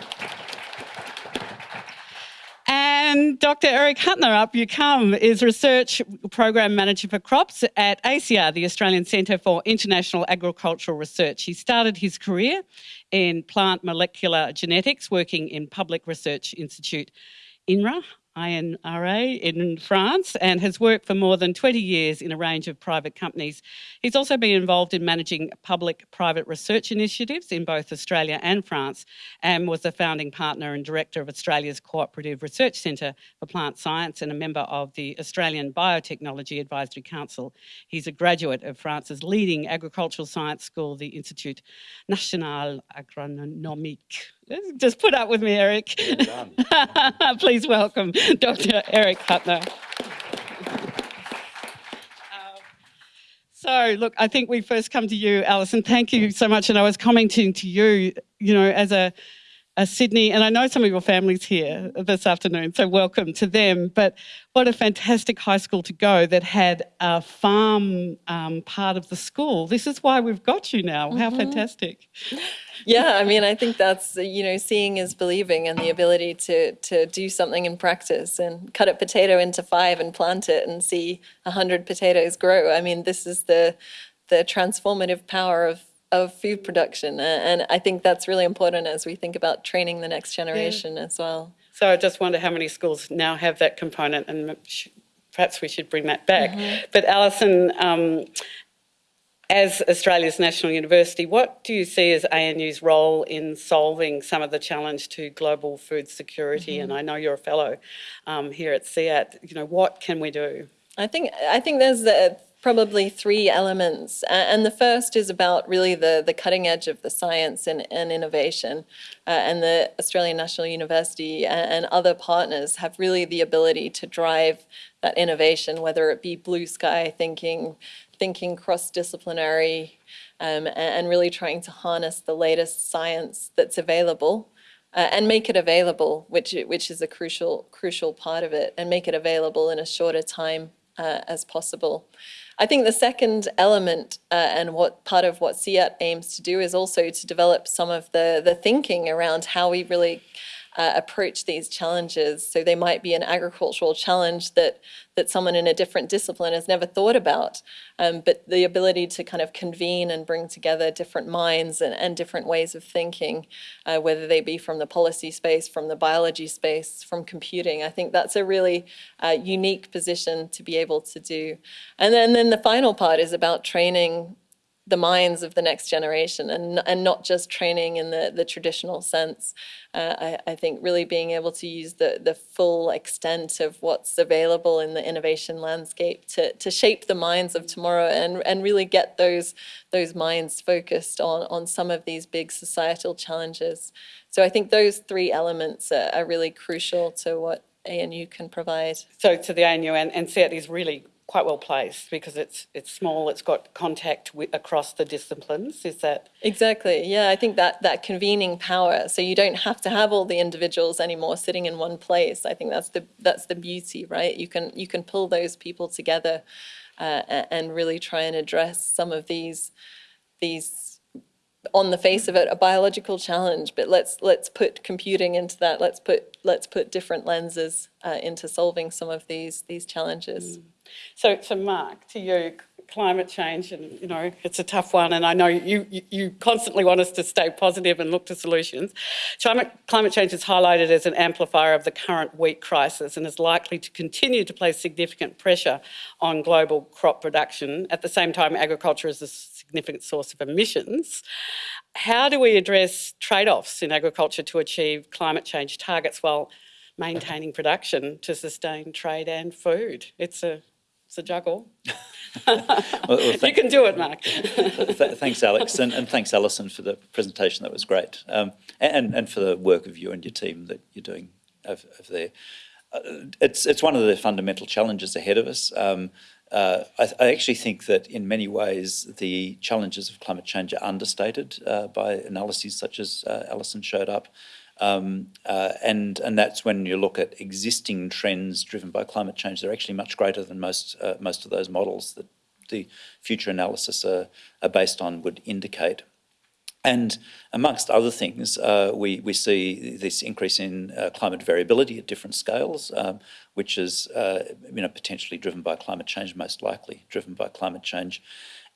And Dr. Eric Huttner, up you come, is Research Program Manager for Crops at ACIAR, the Australian Centre for International Agricultural Research. He started his career in plant molecular genetics, working in Public Research Institute INRA, INRA in France and has worked for more than 20 years in a range of private companies. He's also been involved in managing public-private research initiatives in both Australia and France and was the founding partner and director of Australia's Cooperative Research Centre for Plant Science and a member of the Australian Biotechnology Advisory Council. He's a graduate of France's leading agricultural science school, the Institut National Agronomique. Just put up with me, Eric. Well (laughs) Please welcome Dr. Eric Huttner. Um, So, look, I think we first come to you, Alison. Thank you so much. And I was commenting to you, you know, as a, a Sydney, and I know some of your families here this afternoon, so welcome to them. But what a fantastic high school to go that had a farm um, part of the school. This is why we've got you now. How fantastic. Yeah, I mean, I think that's you know, seeing is believing, and the ability to to do something in practice and cut a potato into five and plant it and see a hundred potatoes grow. I mean, this is the the transformative power of of food production, and I think that's really important as we think about training the next generation as well. So I just wonder how many schools now have that component, and perhaps we should bring that back. But Alison, um, as Australia's national university, what do you see as ANU's role in solving some of the challenge to global food security? And I know you're a fellow um, here at CEAT. You know, what can we do? I think I think there's uh, probably three elements, and the first is about really the the cutting edge of the science and, and innovation, uh, and the Australian National University and, and other partners have really the ability to drive that innovation, whether it be blue sky thinking, thinking cross disciplinary, um, and, really trying to harness the latest science that's available uh, and make it available, which which is a crucial crucial part of it, and make it available in a shorter time uh, as possible. I think the second element uh, and what part of what CEAT aims to do is also to develop some of the the thinking around how we really uh, approach these challenges. So they might be an agricultural challenge that that someone in a different discipline has never thought about, um, but the ability to kind of convene and bring together different minds and, and different ways of thinking, uh, whether they be from the policy space, from the biology space, from computing, I think that's a really uh, unique position to be able to do. And then, then the final part is about training the minds of the next generation and and not just training in the the traditional sense. Uh, I, I think really being able to use the the full extent of what's available in the innovation landscape to to shape the minds of tomorrow and and really get those those minds focused on on some of these big societal challenges. So I think those three elements are, are really crucial to what ANU can provide. So to the ANU and, and CEAT is really quite well placed because it's it's small, it's got contact with, across the disciplines. Is that Exactly. Yeah, I think that that convening power. So you don't have to have all the individuals anymore sitting in one place. I think that's the that's the beauty, right? You can you can pull those people together uh, and really try and address some of these these on the face of it a biological challenge but let's let's put computing into that let's put let's put different lenses uh, into solving some of these these challenges So, so Mark, to you, climate change, and you know, it's a tough one, and I know you, you, you constantly want us to stay positive and look to solutions. Climate, climate change is highlighted as an amplifier of the current wheat crisis and is likely to continue to place significant pressure on global crop production. At the same time, agriculture is a significant source of emissions. How do we address trade-offs in agriculture to achieve climate change targets while maintaining production to sustain trade and food? It's a it's a juggle. Well, well, you can do it, Mark. Th- Thanks, Alex, and, and thanks, Alison, for the presentation. That was great, um, and and for the work of you and your team that you're doing over, over there. Uh, it's it's one of the fundamental challenges ahead of us. Um, uh, I, I actually think that in many ways the challenges of climate change are understated uh, by analyses such as uh, Alison showed up. Um, uh, and and that's when you look at existing trends driven by climate change. They're actually much greater than most uh, most of those models that the future analysis are, are based on would indicate. And amongst other things, uh, we, we see this increase in uh, climate variability at different scales, um, which is uh, you know, potentially driven by climate change, most likely driven by climate change.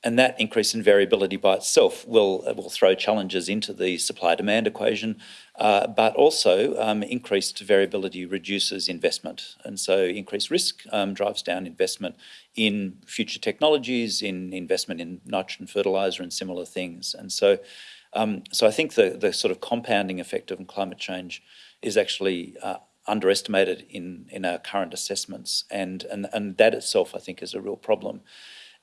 And that increase in variability by itself will, will throw challenges into the supply-demand equation, uh, but also um, increased variability reduces investment. And so increased risk um, drives down investment in future technologies, in investment in nitrogen fertiliser and similar things. And so um, so I think the, the sort of compounding effect of climate change is actually uh, underestimated in, in our current assessments, and, and, and that itself, I think, is a real problem.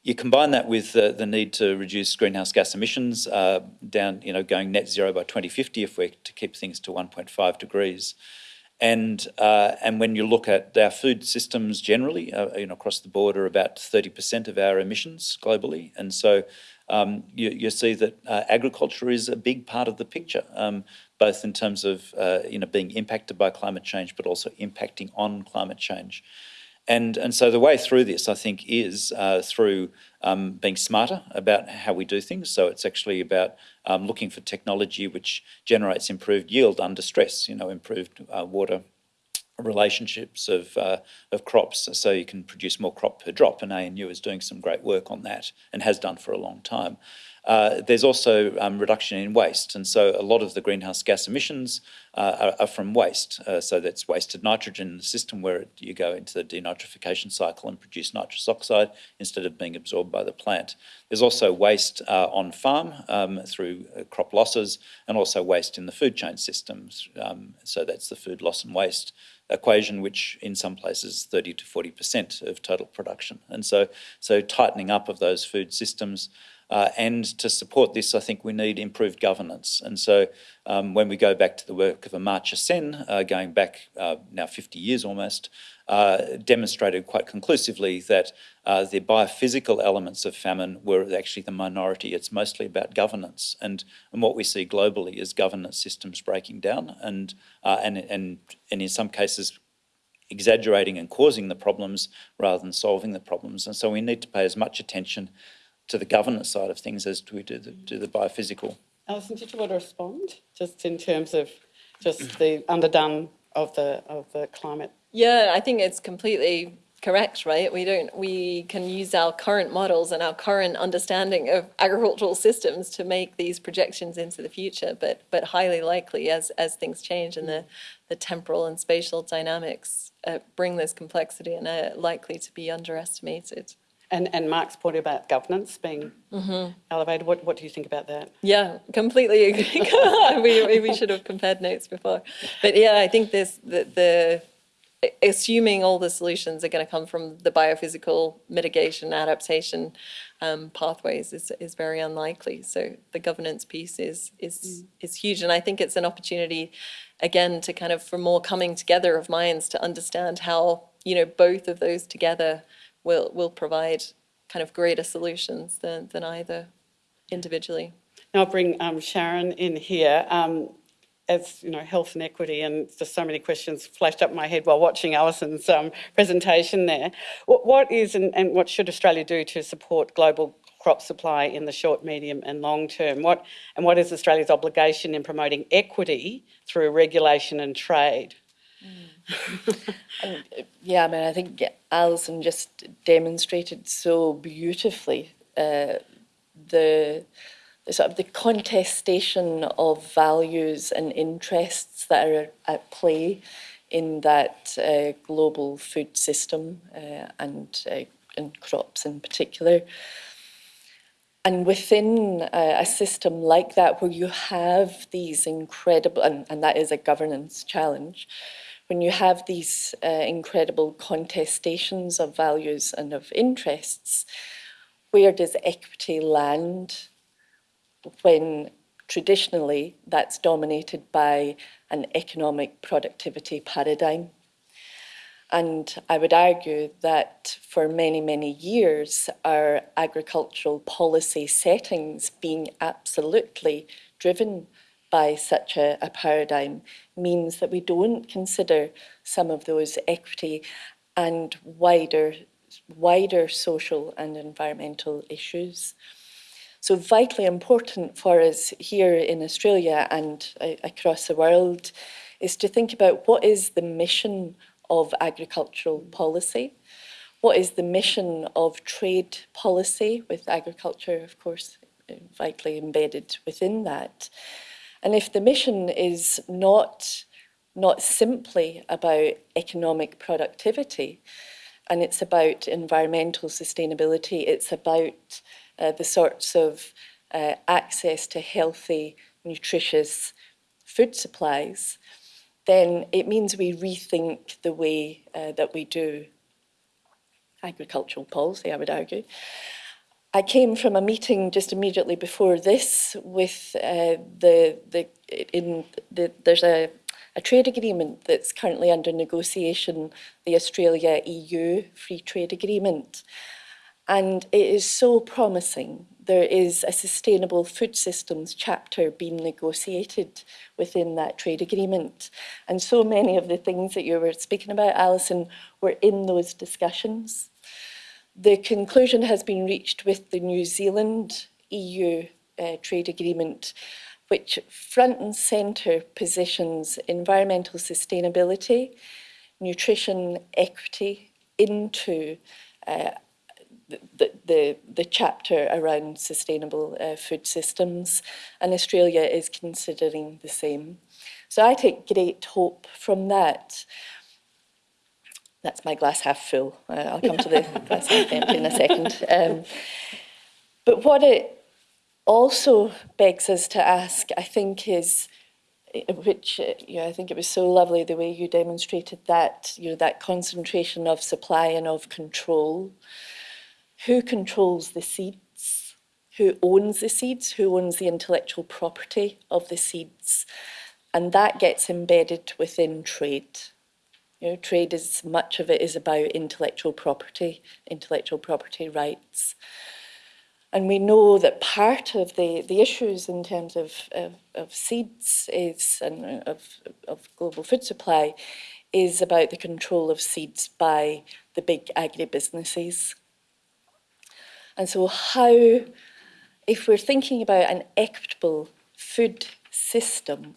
You combine that with the, the need to reduce greenhouse gas emissions uh, down, you know, going net zero by 2050 if we're to keep things to 1.5 degrees. And, uh, and when you look at our food systems generally, uh, you know, across the board are about 30% of our emissions globally. And so um, you, you, see that uh, agriculture is a big part of the picture, um, both in terms of uh, you know being impacted by climate change, but also impacting on climate change. And, and so the way through this, I think, is uh, through um, being smarter about how we do things. So it's actually about um, looking for technology which generates improved yield under stress, you know, improved uh, water relationships of, uh, of crops so you can produce more crop per drop and ANU is doing some great work on that and has done for a long time. Uh, there's also um, reduction in waste and so a lot of the greenhouse gas emissions uh, are, are, from waste. Uh, so that's wasted nitrogen in the system where it, you go into the denitrification cycle and produce nitrous oxide instead of being absorbed by the plant. There's also waste uh, on farm um, through uh, crop losses and also waste in the food chain systems. Um, so that's the food loss and waste equation, which in some places 30 to 40% of total production. And so, so tightening up of those food systems uh, and to support this, I think we need improved governance. And so um, when we go back to the work of Amartya Sen, uh, going back uh, now 50 years almost, uh, demonstrated quite conclusively that uh, the biophysical elements of famine were actually the minority. It's mostly about governance. And, and what we see globally is governance systems breaking down and, uh, and, and, and in some cases exaggerating and causing the problems rather than solving the problems. And so we need to pay as much attention to the governance side of things as we do the, do the biophysical. Alison, did you want to respond just in terms of just the underdone of the of the climate? Yeah, I think it's completely correct, right? We don't we can use our current models and our current understanding of agricultural systems to make these projections into the future, but but highly likely as as things change and the the temporal and spatial dynamics uh, bring this complexity and are likely to be underestimated. And, and Mark's point about governance being Mm-hmm. elevated, what, what do you think about that? Yeah, completely agree. (laughs) we, we should have compared notes before. But yeah, I think this, the, the, assuming all the solutions are going to come from the biophysical mitigation adaptation um, pathways is, is very unlikely. So the governance piece is, is, is huge. And I think it's an opportunity, again, to kind of, for more coming together of minds to understand how, you know, both of those together will, will provide kind of greater solutions than, than either individually. Now I'll bring um, Sharon in here. Um, as you know, health and equity, and just so many questions flashed up my head while watching Alison's um, presentation there. What, what is and, and what should Australia do to support global crop supply in the short, medium and long term? What, and what is Australia's obligation in promoting equity through regulation and trade? (laughs) And, uh, yeah, I mean, I think Alison just demonstrated so beautifully uh, the, the sort of the contestation of values and interests that are at play in that uh, global food system uh, and, uh, and crops in particular. And within a, a, system like that, where you have these incredible, and, and that is a governance challenge, when you have these uh, incredible contestations of values and of interests, where does equity land when traditionally that's dominated by an economic productivity paradigm? And I would argue that for many, many years, our agricultural policy settings being absolutely driven by such a, a, paradigm means that we don't consider some of those equity and wider, wider social and environmental issues. So vitally important for us here in Australia and uh, across the world is to think about what is the mission of agricultural policy? What is the mission of trade policy, with agriculture, of course, vitally embedded within that? And if the mission is not, not simply about economic productivity, and it's about environmental sustainability, it's about uh, the sorts of uh, access to healthy, nutritious food supplies, then it means we rethink the way uh, that we do agricultural policy, I would argue. I came from a meeting just immediately before this with uh, the, the, in the, there's a, a trade agreement that's currently under negotiation, the Australia-EU Free Trade Agreement. And it is so promising there is a sustainable food systems chapter being negotiated within that trade agreement. And so many of the things that you were speaking about, Alison, were in those discussions. The conclusion has been reached with the New Zealand EU uh, trade agreement, which front and centre positions environmental sustainability, nutrition equity into uh, the, the, the chapter around sustainable uh, food systems, and Australia is considering the same. So I take great hope from that. That's my glass half full. Uh, I'll come to the (laughs) glass half empty in a second. Um, but what it also begs us to ask, I think, is which uh, you know, I think it was so lovely the way you demonstrated that you know that concentration of supply and of control who controls the seeds, who owns the seeds, who owns the intellectual property of the seeds. And that gets embedded within trade. You know, trade is much of it is about intellectual property, intellectual property rights. And we know that part of the, the issues in terms of, of, of seeds is and uh, of, of global food supply is about the control of seeds by the big agribusinesses. And so how, if we're thinking about an equitable food system,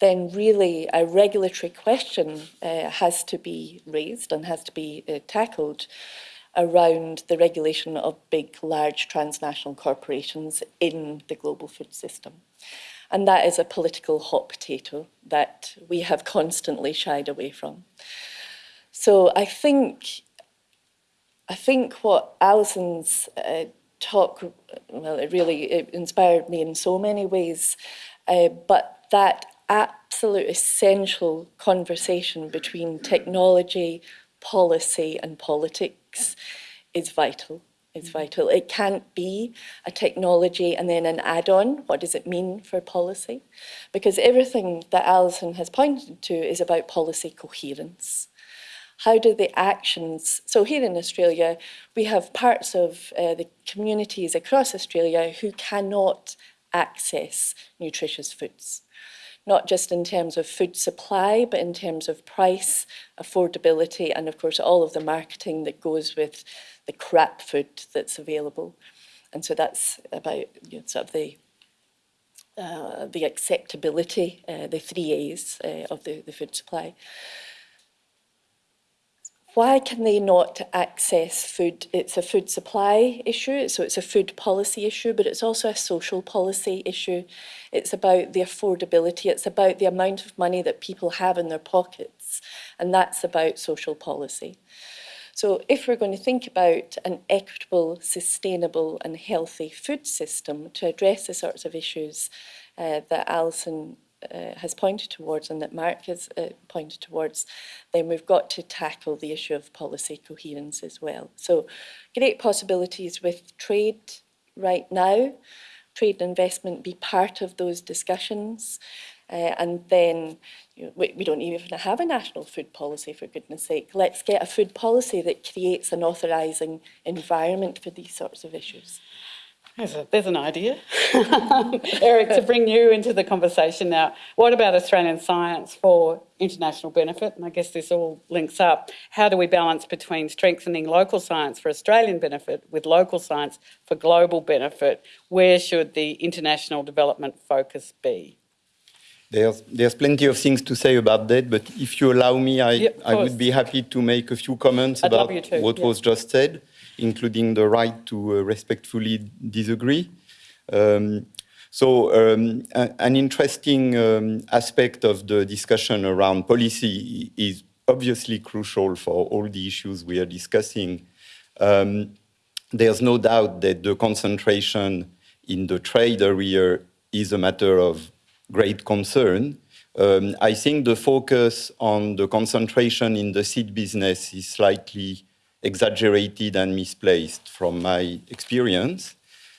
then really a regulatory question uh, has to be raised and has to be uh, tackled around the regulation of big, large transnational corporations in the global food system. And that is a political hot potato that we have constantly shied away from. So I think I think what Alison's uh, talk, well, it really it inspired me in so many ways, uh, but that absolute essential conversation between technology, policy and politics is vital. It's vital. It can't be a technology and then an add-on. What does it mean for policy? Because everything that Alison has pointed to is about policy coherence how do the actions, so here in Australia, we have parts of uh, the communities across Australia who cannot access nutritious foods. Not just in terms of food supply, but in terms of price, affordability, and of course all of the marketing that goes with the crap food that's available. And so that's about you know, sort of the uh, the acceptability, uh, the three A's uh, of the, the food supply. Why can they not access food? It's a food supply issue, so it's a food policy issue, but it's also a social policy issue. It's about the affordability, it's about the amount of money that people have in their pockets, and that's about social policy. So if we're going to think about an equitable, sustainable and healthy food system to address the sorts of issues uh, that Alison uh, has pointed towards and that Mark has uh, pointed towards, then we've got to tackle the issue of policy coherence as well. So great possibilities with trade right now, trade and investment be part of those discussions. Uh, and then you know, we, we don't even have a national food policy, for goodness sake. Let's get a food policy that creates an authorising environment for these sorts of issues. There's, a, there's an idea. (laughs) Eric, to bring you into the conversation now, what about Australian science for international benefit? And I guess this all links up. How do we balance between strengthening local science for Australian benefit with local science for global benefit? Where should the international development focus be? There's, there's plenty of things to say about that, but if you allow me, I, of I would be happy to make a few comments I'd about what was just said, including the right to uh, respectfully disagree. Um, so um, an interesting um, aspect of the discussion around policy is obviously crucial for all the issues we are discussing. Um, there's no doubt that the concentration in the trade area is a matter of great concern. Um, I think the focus on the concentration in the seed business is slightly exaggerated and misplaced from my experience,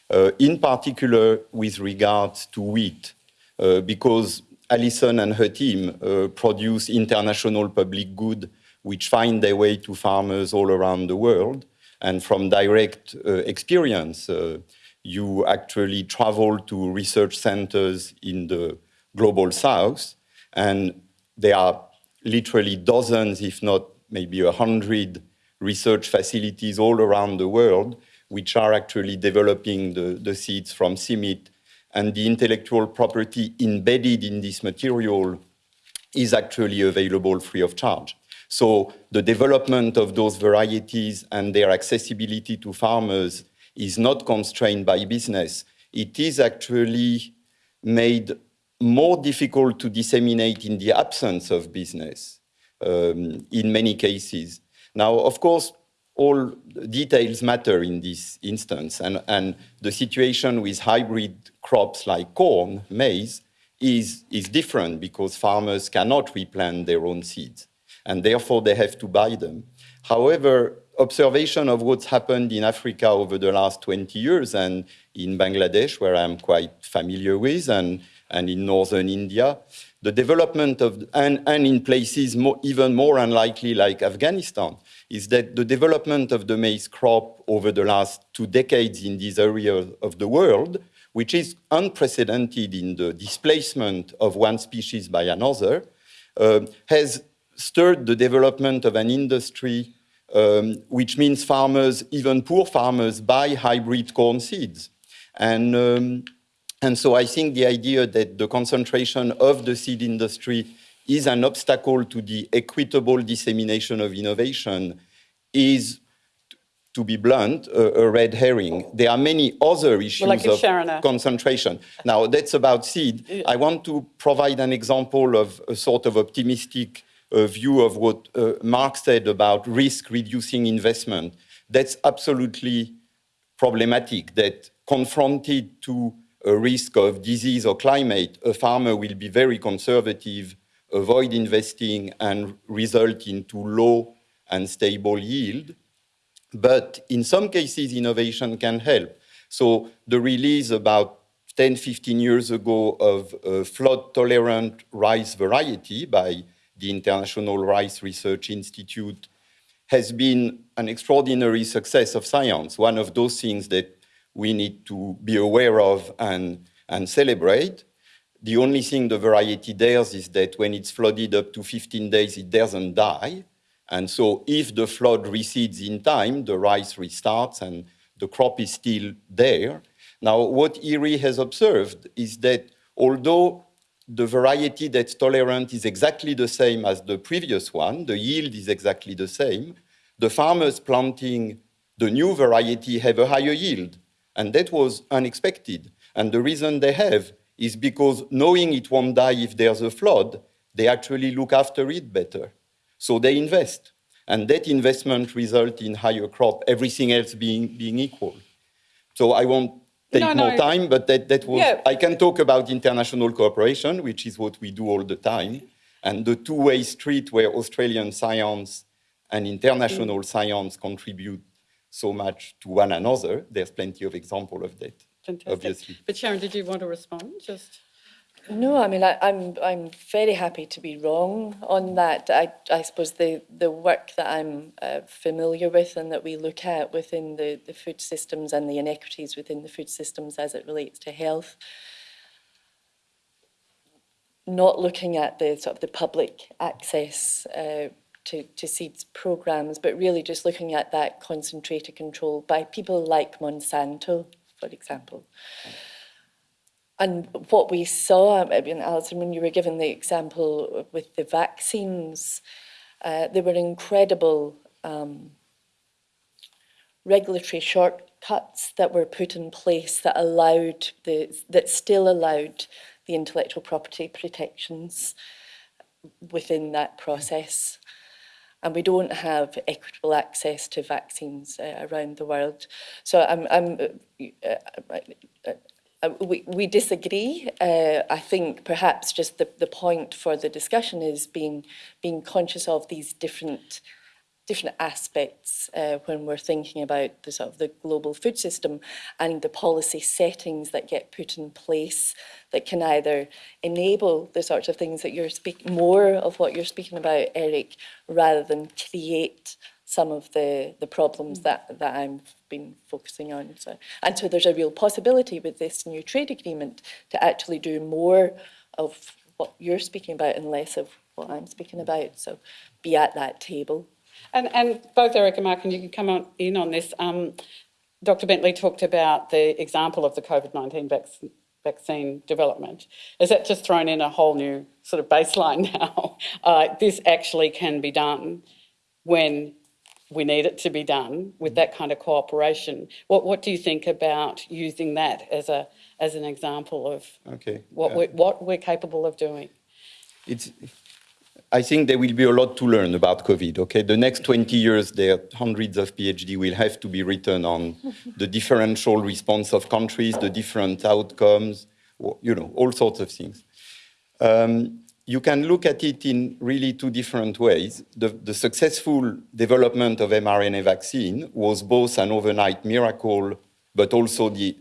uh, in particular with regards to wheat, uh, because Alison and her team uh, produce international public good which find their way to farmers all around the world. And from direct uh, experience, uh, you actually travel to research centers in the global south, and there are literally dozens, if not maybe a hundred research facilities all around the world, which are actually developing the, the seeds from CIMMYT, and the intellectual property embedded in this material is actually available free of charge. So the development of those varieties and their accessibility to farmers is not constrained by business. It is actually made more difficult to disseminate in the absence of business um, in many cases. Now, of course, all details matter in this instance, and, and the situation with hybrid crops like corn, maize, is, is different because farmers cannot replant their own seeds, and therefore they have to buy them. However, observation of what's happened in Africa over the last 20 years and in Bangladesh, where I'm quite familiar with, and, and in northern India, the development of, and, and in places more, even more unlikely like Afghanistan, is that the development of the maize crop over the last two decades in these areas of the world, which is unprecedented in the displacement of one species by another, uh, has stirred the development of an industry um, which means farmers, even poor farmers, buy hybrid corn seeds. And, um, and so I think the idea that the concentration of the seed industry is an obstacle to the equitable dissemination of innovation is, to be blunt, a, a red herring. There are many other issues I of concentration. Now, that's about seed. I want to provide an example of a sort of optimistic uh, view of what uh, Mark said about risk reducing investment. That's absolutely problematic that confronted to a risk of disease or climate, a farmer will be very conservative, avoid investing and result into low and stable yield. But in some cases, innovation can help. So the release about 10, 15 years ago of a flood-tolerant rice variety by the International Rice Research Institute has been an extraordinary success of science, one of those things that we need to be aware of and, and celebrate. The only thing the variety does is that when it's flooded up to 15 days, it doesn't die. And so if the flood recedes in time, the rice restarts and the crop is still there. Now, what IRRI has observed is that although the variety that's tolerant is exactly the same as the previous one, the yield is exactly the same, the farmers planting the new variety have a higher yield. And that was unexpected. And the reason they have is because knowing it won't die if there's a flood, they actually look after it better. So they invest. And that investment results in higher crop, everything else being, being equal. So I won't take No, more no. time, but that, that was, Yeah. I can talk about international cooperation, which is what we do all the time, and the two-way street where Australian science and international Mm. science contribute so much to one another. There's plenty of example of that, Fantastic. obviously. But Sharon, did you want to respond? Just No, I mean, I, I'm, I'm very happy to be wrong on that. I, I suppose the, the work that I'm uh, familiar with and that we look at within the, the food systems and the inequities within the food systems as it relates to health, not looking at the sort of the public access uh, to, to seeds programs, but really just looking at that concentrated control by people like Monsanto, for example. And what we saw, I mean, Alison, when you were given the example with the vaccines, uh, there were incredible um, regulatory shortcuts that were put in place that allowed the that still allowed the intellectual property protections within that process. and we don't have equitable access to vaccines uh, around the world. So I'm, I'm uh uh, uh, uh, we, we disagree. Uh, I think perhaps just the, the point for the discussion is being, being conscious of these different different aspects uh, when we're thinking about the sort of the global food system and the policy settings that get put in place that can either enable the sorts of things that you're speaking more of what you're speaking about, Eric, rather than create some of the, the problems that, that I've been focusing on. So, and so there's a real possibility with this new trade agreement to actually do more of what you're speaking about and less of what I'm speaking about. So be at that table. And, and both Eric and Mark, and you can come on in on this. Um, Dr. Bentley talked about the example of the COVID 19 vac- vaccine development. Is that just thrown in a whole new sort of baseline (laughs) now? Uh, this actually can be done when we need it to be done with that kind of cooperation. What, what do you think about using that as, a, as an example of Okay. what, Uh, we're, what we're capable of doing? it's, I think there will be a lot to learn about COVID. Okay, the next 20 years, there hundreds of PhD will have to be written on (laughs) the differential response of countries, the different outcomes, you know, all sorts of things. Um, you can look at it in really two different ways. The, the successful development of mRNA vaccine was both an overnight miracle, but also the,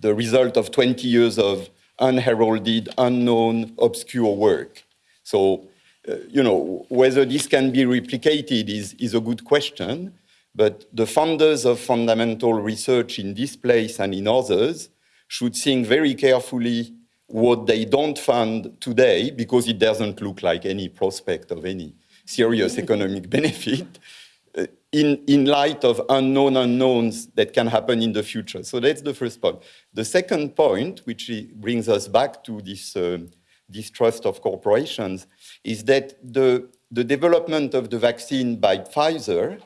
the result of 20 years of unheralded, unknown, obscure work. So, uh, you know, whether this can be replicated is, is a good question, but the funders of fundamental research in this place and in others should think very carefully what they don't fund today because it doesn't look like any prospect of any serious economic (laughs) benefit uh, in, in light of unknown unknowns that can happen in the future. So that's the first point. The second point, which brings us back to this um, distrust of corporations, is that the, the development of the vaccine by Pfizer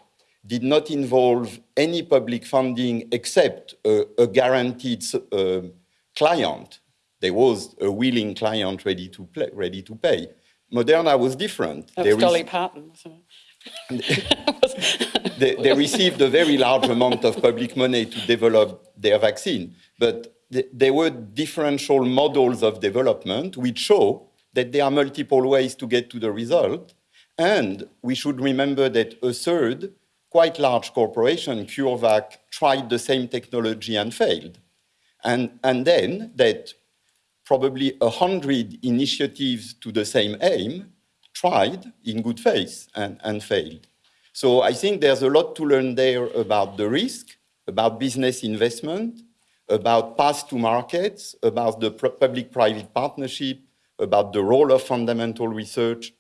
did not involve any public funding except a, a guaranteed uh, client. There was a willing client ready to, play, ready to pay. Moderna was different. That They was Dolly Parton, (laughs) they, they received a very large amount of public money to develop their vaccine. But th- there were differential models of development which show that there are multiple ways to get to the result. And we should remember that a third, quite large corporation, CureVac, tried the same technology and failed. And, and then that probably a hundred initiatives to the same aim tried in good faith and, and failed. So I think there's a lot to learn there about the risk, about business investment, about path to markets, about the public-private partnership, about the role of fundamental research.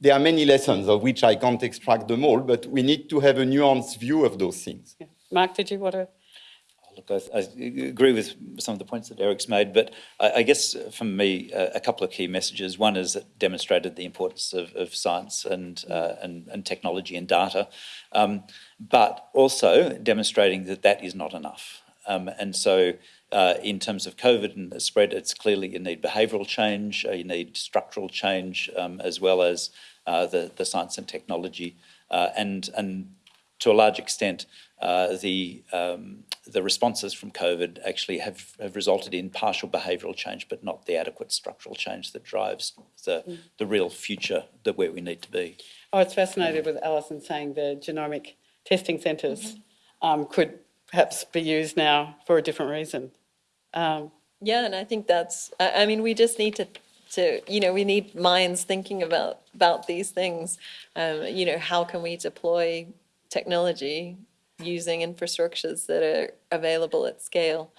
There are many lessons of which I can't extract them all, but we need to have a nuanced view of those things. Yeah. Mark, did you want to? Look, I, I agree with some of the points that Eric's made, but I, I guess for me, uh, a couple of key messages. One is it demonstrated the importance of, of science and, uh, and, and technology and data, um, but also demonstrating that that is not enough. Um, and so, uh, in terms of COVID and the spread, it's clearly you need behavioural change, uh, you need structural change, um, as well as uh, the, the science and technology, uh, and, and to a large extent, uh, the um, the responses from COVID actually have, have resulted in partial behavioural change, but not the adequate structural change that drives the the real future that where we need to be. I was fascinated with Alison saying the genomic testing centres um, could perhaps be used now for a different reason. Um, Yeah, and I think that's, I, I mean, we just need to, to, you know, we need minds thinking about, about these things. Um, you know, how can we deploy technology using infrastructures that are available at scale?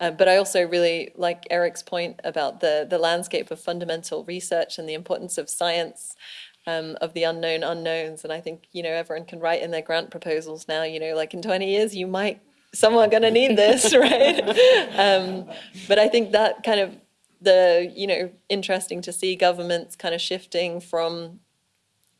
Uh, but I also really like Eric's point about the, the landscape of fundamental research and the importance of science, um, of the unknown unknowns. And I think, you know, everyone can write in their grant proposals now, you know, like in 20 years, you might, someone going to need (laughs) this, right? um, but I think that kind of the, you know, interesting to see governments kind of shifting from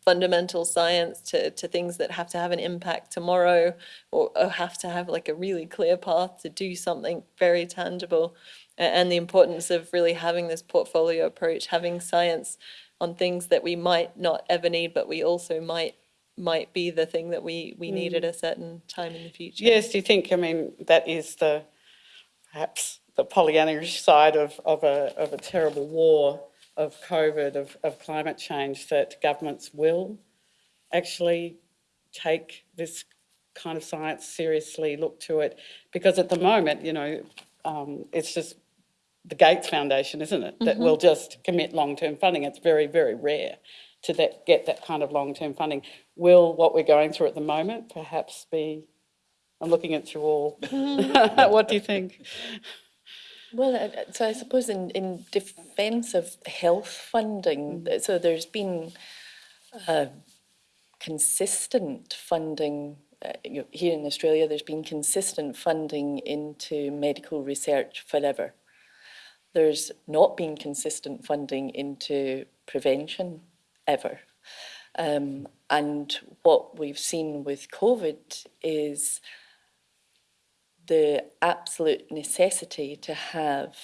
fundamental science to, to things that have to have an impact tomorrow or, or have to have like a really clear path to do something very tangible and the importance of really having this portfolio approach having science on things that we might not ever need but we also might might be the thing that we we need at a certain time in the future yes, do you think, I mean, that is the, perhaps the Pollyannish side of, of a, of a terrible war of COVID, of, of climate change, that governments will actually take this kind of science seriously, look to it? Because at the moment, you know, um, it's just the Gates Foundation, isn't it, that will just commit long-term funding. It's very, very rare to that, get that kind of long-term funding. Will what we're going through at the moment perhaps be, I'm looking at you all, (laughs) what do you think? Well, uh, uh, so I suppose in, in defence of health funding, so there's been uh, consistent funding. Uh, you know, here in Australia, there's been consistent funding into medical research forever. There's not been consistent funding into prevention ever. Um, and what we've seen with COVID is the absolute necessity to have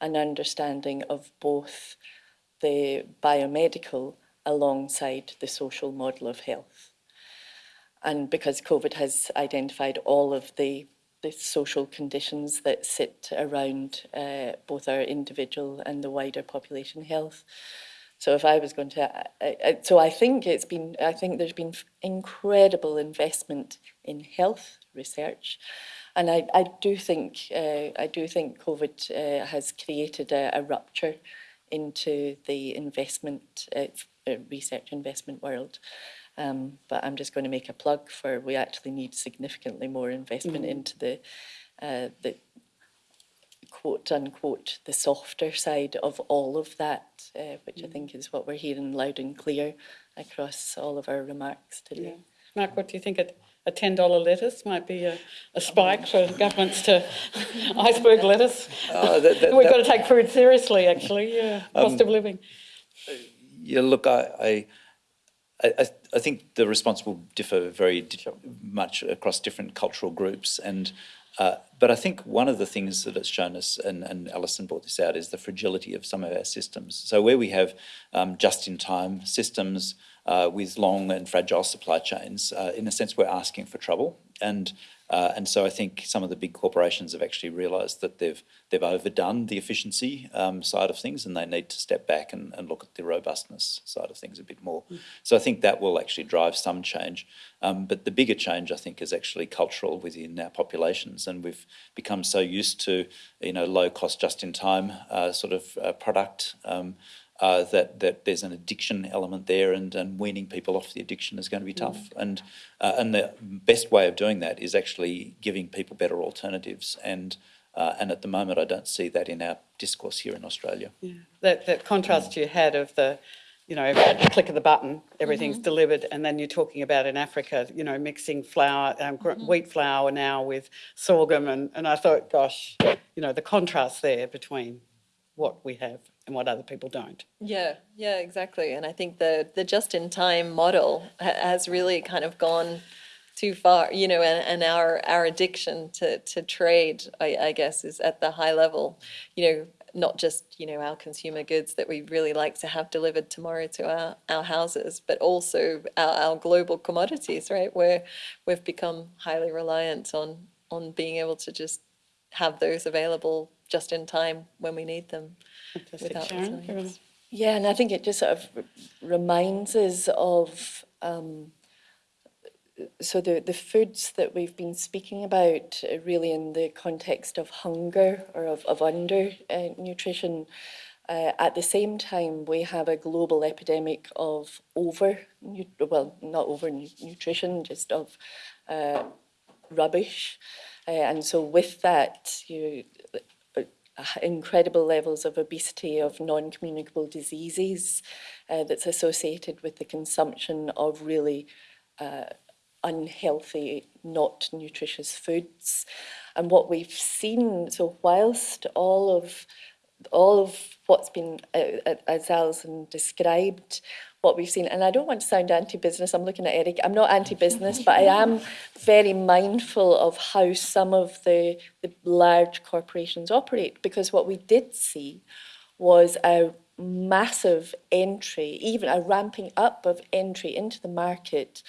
an understanding of both the biomedical alongside the social model of health. And because COVID has identified all of the, the social conditions that sit around uh, both our individual and the wider population health. So if I was going to, I, I, so I think it's been, I think there's been incredible investment in health research. And I, I do think uh, I do think COVID uh, has created a, a rupture into the investment uh, uh, research investment world. Um, but I'm just going to make a plug for we actually need significantly more investment into the uh, the quote unquote the softer side of all of that, uh, which I think mm. is what we're hearing loud and clear across all of our remarks today. Mark, what do you think? A, a $10 lettuce might be a, a spike oh. for governments to (laughs) iceberg lettuce. Oh, that- that- We've that- got to take food seriously, actually, yeah, cost of um, living. Uh, yeah, look, I, I, I, I- I think the response will differ very di- much across different cultural groups, and uh, but I think one of the things that it's shown us, and, and Alison brought this out, is the fragility of some of our systems. So where we have um, just-in-time systems uh, with long and fragile supply chains, uh, in a sense, we're asking for trouble, and uh, and so I think some of the big corporations have actually realised that they've they've overdone the efficiency um, side of things, and they need to step back and, and look at the robustness side of things a bit more. So I think that will actually drive some change. Um, but the bigger change, I think, is actually cultural within our populations, and we've become so used to you know low cost, just in time uh, sort of uh, product. Um, uh, that that there's an addiction element there, and, and weaning people off the addiction is going to be tough. And uh, and the best way of doing that is actually giving people better alternatives. And uh, and at the moment, I don't see that in our discourse here in Australia. That, that contrast you had of the, you know, click of the button, everything's delivered, and then you're talking about in Africa, you know, mixing flour, um, gr- wheat flour now with sorghum, and, and I thought, gosh, you know, the contrast there between what we have and what other people don't. Yeah, yeah, exactly. And I think the the just in time model has really kind of gone too far, you know, and, and our our addiction to to trade, I, I guess, is at the high level. You know, not just you know our consumer goods that we really like to have delivered tomorrow to our, our houses, but also our, our global commodities, right? Where we've become highly reliant on on being able to just have those available just in time when we need them. Fantastic. Sharon. Yeah, and I think it just sort of reminds us of um, so the, the foods that we've been speaking about uh, really in the context of hunger or of, of under uh, nutrition. Uh, at the same time, we have a global epidemic of over, well, not over nutrition, just of uh, rubbish. Uh, and so with that, you incredible levels of obesity, of non-communicable diseases uh, that's associated with the consumption of really uh, unhealthy, not nutritious foods. And what we've seen, so whilst all of all of what's been, uh, uh, as Alison described, what we've seen, and I don't want to sound anti-business, I'm looking at Eric, I'm not anti-business, but I am very mindful of how some of the, the large corporations operate, because what we did see was a massive entry, even a ramping up of entry into the market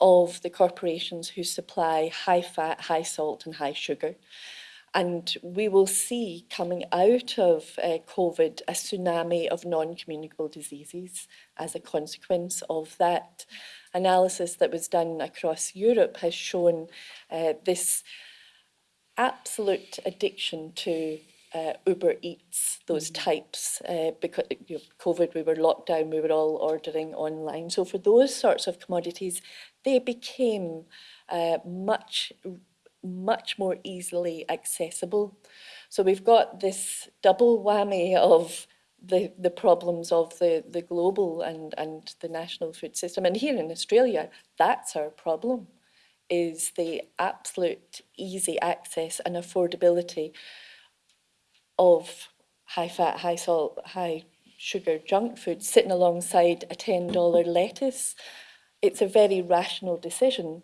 of the corporations who supply high fat, high salt and high sugar. And we will see coming out of uh, COVID a tsunami of non-communicable diseases as a consequence of that. Analysis that was done across Europe has shown uh, this absolute addiction to uh, Uber Eats, those types. Uh, because you know, COVID, we were locked down, we were all ordering online. So for those sorts of commodities, they became uh, much much more easily accessible. So we've got this double whammy of the, the problems of the, the global and, and the national food system. And here in Australia, that's our problem, is the absolute easy access and affordability of high fat, high salt, high sugar junk food sitting alongside a $10 lettuce. It's a very rational decision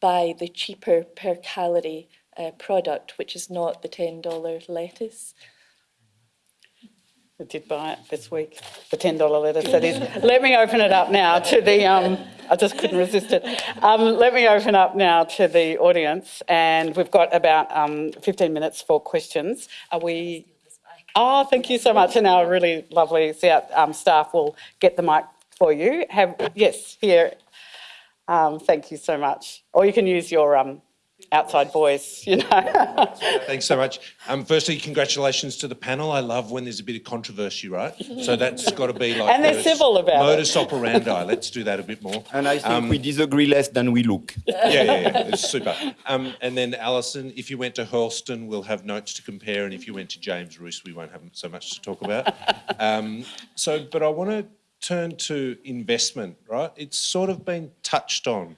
buy the cheaper per calorie uh, product, which is not the $10 lettuce. I did buy it this week, the ten dollar lettuce that is. (laughs) Let me open it up now to the, um, I just couldn't resist it. Um, let me open up now to the audience and we've got about, um, fifteen minutes for questions. Are we? Oh, thank you so much and our really lovely um, staff will get the mic for you. Have, yes, here. Um, thank you so much. Or you can use your, um, outside voice, you know. (laughs) Thanks so much. Um, firstly, congratulations to the panel. I love when there's a bit of controversy, right? So that's got to be like And they're civil about it. modus operandi. Let's do that a bit more. And I think Um, we disagree less than we look. (laughs) Yeah, yeah, yeah. It's super. Um, and then Alison, if you went to Hurlstone, we'll have notes to compare, and if you went to James Ruse, we won't have so much to talk about. Um, so, but I want to turn to investment, right? It's sort of been touched on.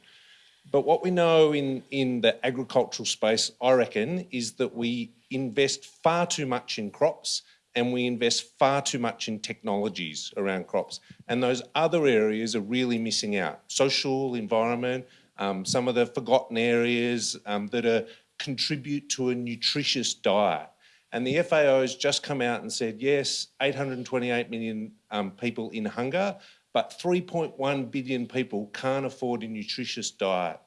But what we know in, in the agricultural space, I reckon, is that we invest far too much in crops and we invest far too much in technologies around crops. And those other areas are really missing out. Social, environment, um, some of the forgotten areas um, that are, contribute to a nutritious diet. And the FAO has just come out and said, yes, 828 million um, people in hunger, but 3.1 billion people can't afford a nutritious diet.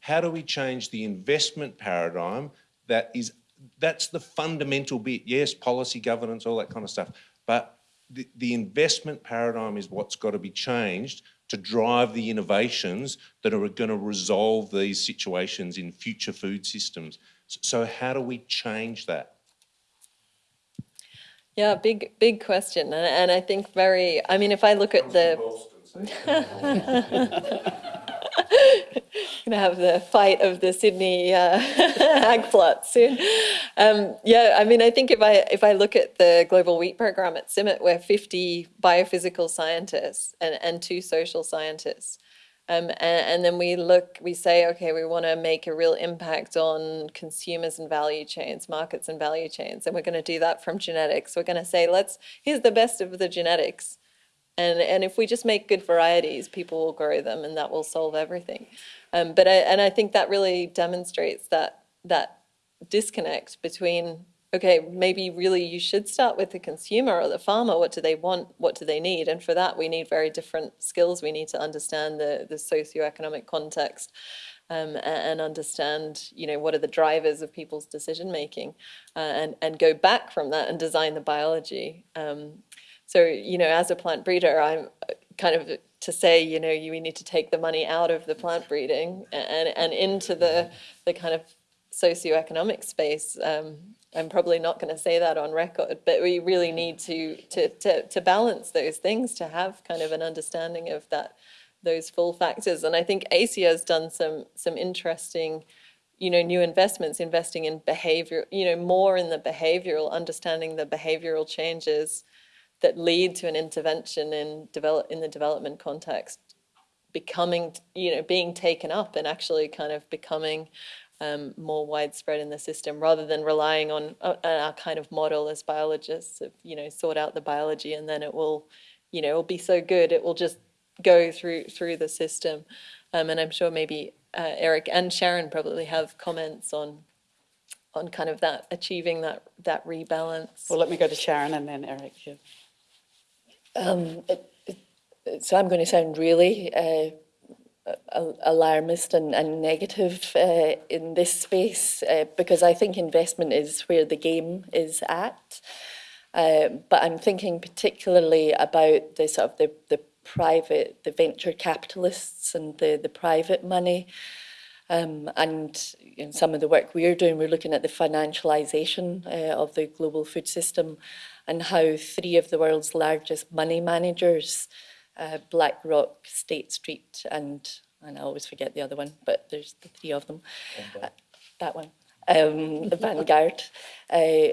How do we change the investment paradigm that is, that's the fundamental bit. Yes, policy, governance, all that kind of stuff. But the, the investment paradigm is what's got to be changed to drive the innovations that are going to resolve these situations in future food systems. So how do we change that? Yeah, big, big question. And, and I think very, I mean, if I look at the, (laughs) gonna have the fight of the Sydney uh, (laughs) ag plot soon. Um, yeah, I mean, I think if I if I look at the global wheat program at CIMMYT, we're 50 biophysical scientists and, and two social scientists. Um, and, and then we look, we say, okay, we want to make a real impact on consumers and value chains, markets and value chains, and we're going to do that from genetics. We're going to say, let's here's the best of the genetics, and and if we just make good varieties, people will grow them, and that will solve everything. Um, but I, and I think that really demonstrates that that disconnect between okay, maybe really you should start with the consumer or the farmer. What do they want? What do they need? And for that, we need very different skills. We need to understand the, the socioeconomic context um, and understand, you know, what are the drivers of people's decision making uh, and, and go back from that and design the biology. Um, so, you know, as a plant breeder, I'm kind of to say, you know, you we need to take the money out of the plant breeding and, and into the, the kind of socioeconomic space. Um, I'm probably not going to say that on record, but we really mm-hmm. need to, to, to, to balance those things to have kind of an understanding of that those full factors. And I think ACIAR has done some some interesting, you know, new investments, investing in behavior, you know, more in the behavioral, understanding the behavioral changes that lead to an intervention in develop in the development context, becoming, you know, being taken up and actually kind of becoming um, more widespread in the system rather than relying on uh, our kind of model as biologists of, you know, sort out the biology and then it will, you know, it will be so good, it will just go through through the system. Um, and I'm sure maybe uh, Eric and Sharon probably have comments on on kind of that achieving that that rebalance. Well, let me go to Sharon and then Eric. Yeah. Um, it, it, so I'm going to sound really uh, alarmist and, and negative uh, in this space uh, because I think investment is where the game is at. Uh, but I'm thinking particularly about the sort of the, the private, the venture capitalists and the, the private money. Um, and in some of the work we're doing, we're looking at the financialization uh, of the global food system and how three of the world's largest money managers, uh, BlackRock, State Street, and, and I always forget the other one, but there's the three of them, uh, that one, um, the Vanguard, (laughs) uh,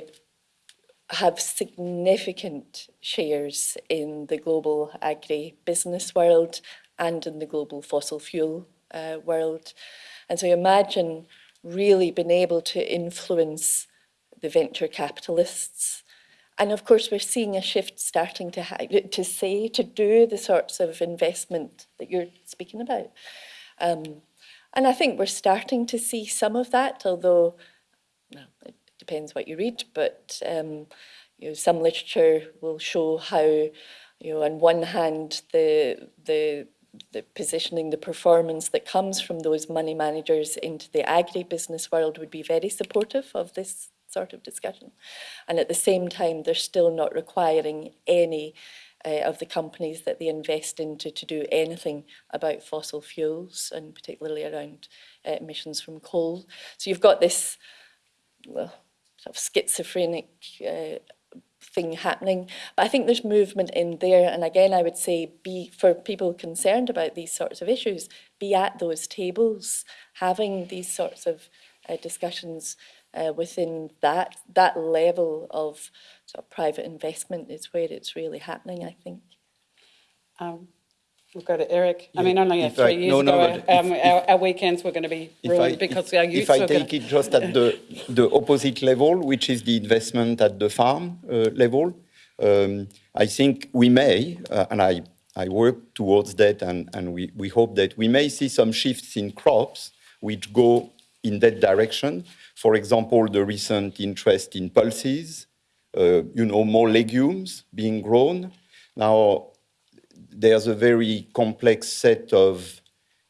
have significant shares in the global agri-business world and in the global fossil fuel uh, world. And so imagine really being able to influence the venture capitalists. And of course, we're seeing a shift starting to, to say, to do the sorts of investment that you're speaking about. Um, and I think we're starting to see some of that, although well, it depends what you read, but um, you know, some literature will show how, you know, on one hand, the, the, the positioning, the performance that comes from those money managers into the agri-business world would be very supportive of this sort of discussion. And at the same time, they're still not requiring any uh, of the companies that they invest into to do anything about fossil fuels and particularly around uh, emissions from coal. So you've got this well, sort of schizophrenic uh, thing happening. But I think there's movement in there. And again, I would say be for people concerned about these sorts of issues, be at those tables, having these sorts of uh, discussions uh, within that that level of sort of private investment is where it's really happening, I think. Um, We'll go to Eric. I mean, only if three I- years no, no, ago, but um, if- our, our weekends were going to be ruined I- because if- our youth If I were going take it just at the, (laughs) the opposite level, which is the investment at the farm uh, level, um, I think we may, uh, and I, I work towards that, and, and we, we hope that we may see some shifts in crops which go in that direction. For example, the recent interest in pulses, uh, you know, more legumes being grown. Now, there's a very complex set of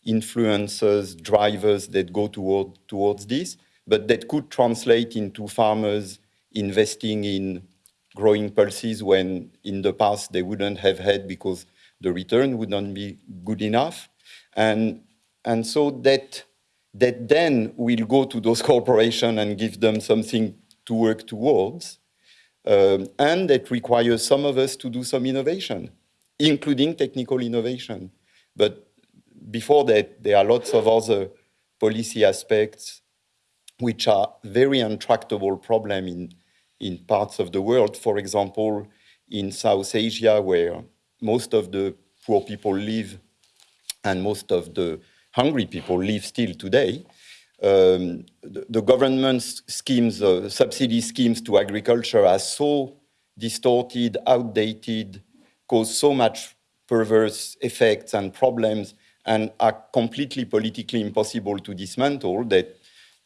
influences, drivers that go toward, towards this, but that could translate into farmers investing in growing pulses when in the past they wouldn't have had because the return would not be good enough. And, and so that, that then will go to those (laughs) corporations and give them something to work towards. Um, and that requires some of us to do some innovation including technical innovation. But before that, there are lots of other policy aspects which are very intractable problem in, in parts of the world. For example, in South Asia, where most of the poor people live and most of the hungry people live still today, um, the, the government's schemes, uh, subsidy schemes to agriculture are so distorted, outdated, cause so much perverse effects and problems and are completely politically impossible to dismantle that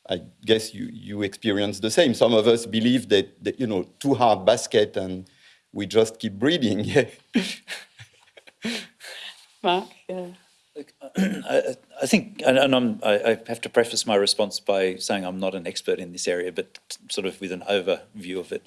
I guess you, you experience the same. Some of us believe that, that you know, too hard basket and we just keep breeding. (laughs) Mark? Yeah. (clears throat) I, I think, and, I, I have to preface my response by saying I'm not an expert in this area, but sort of with an overview of it.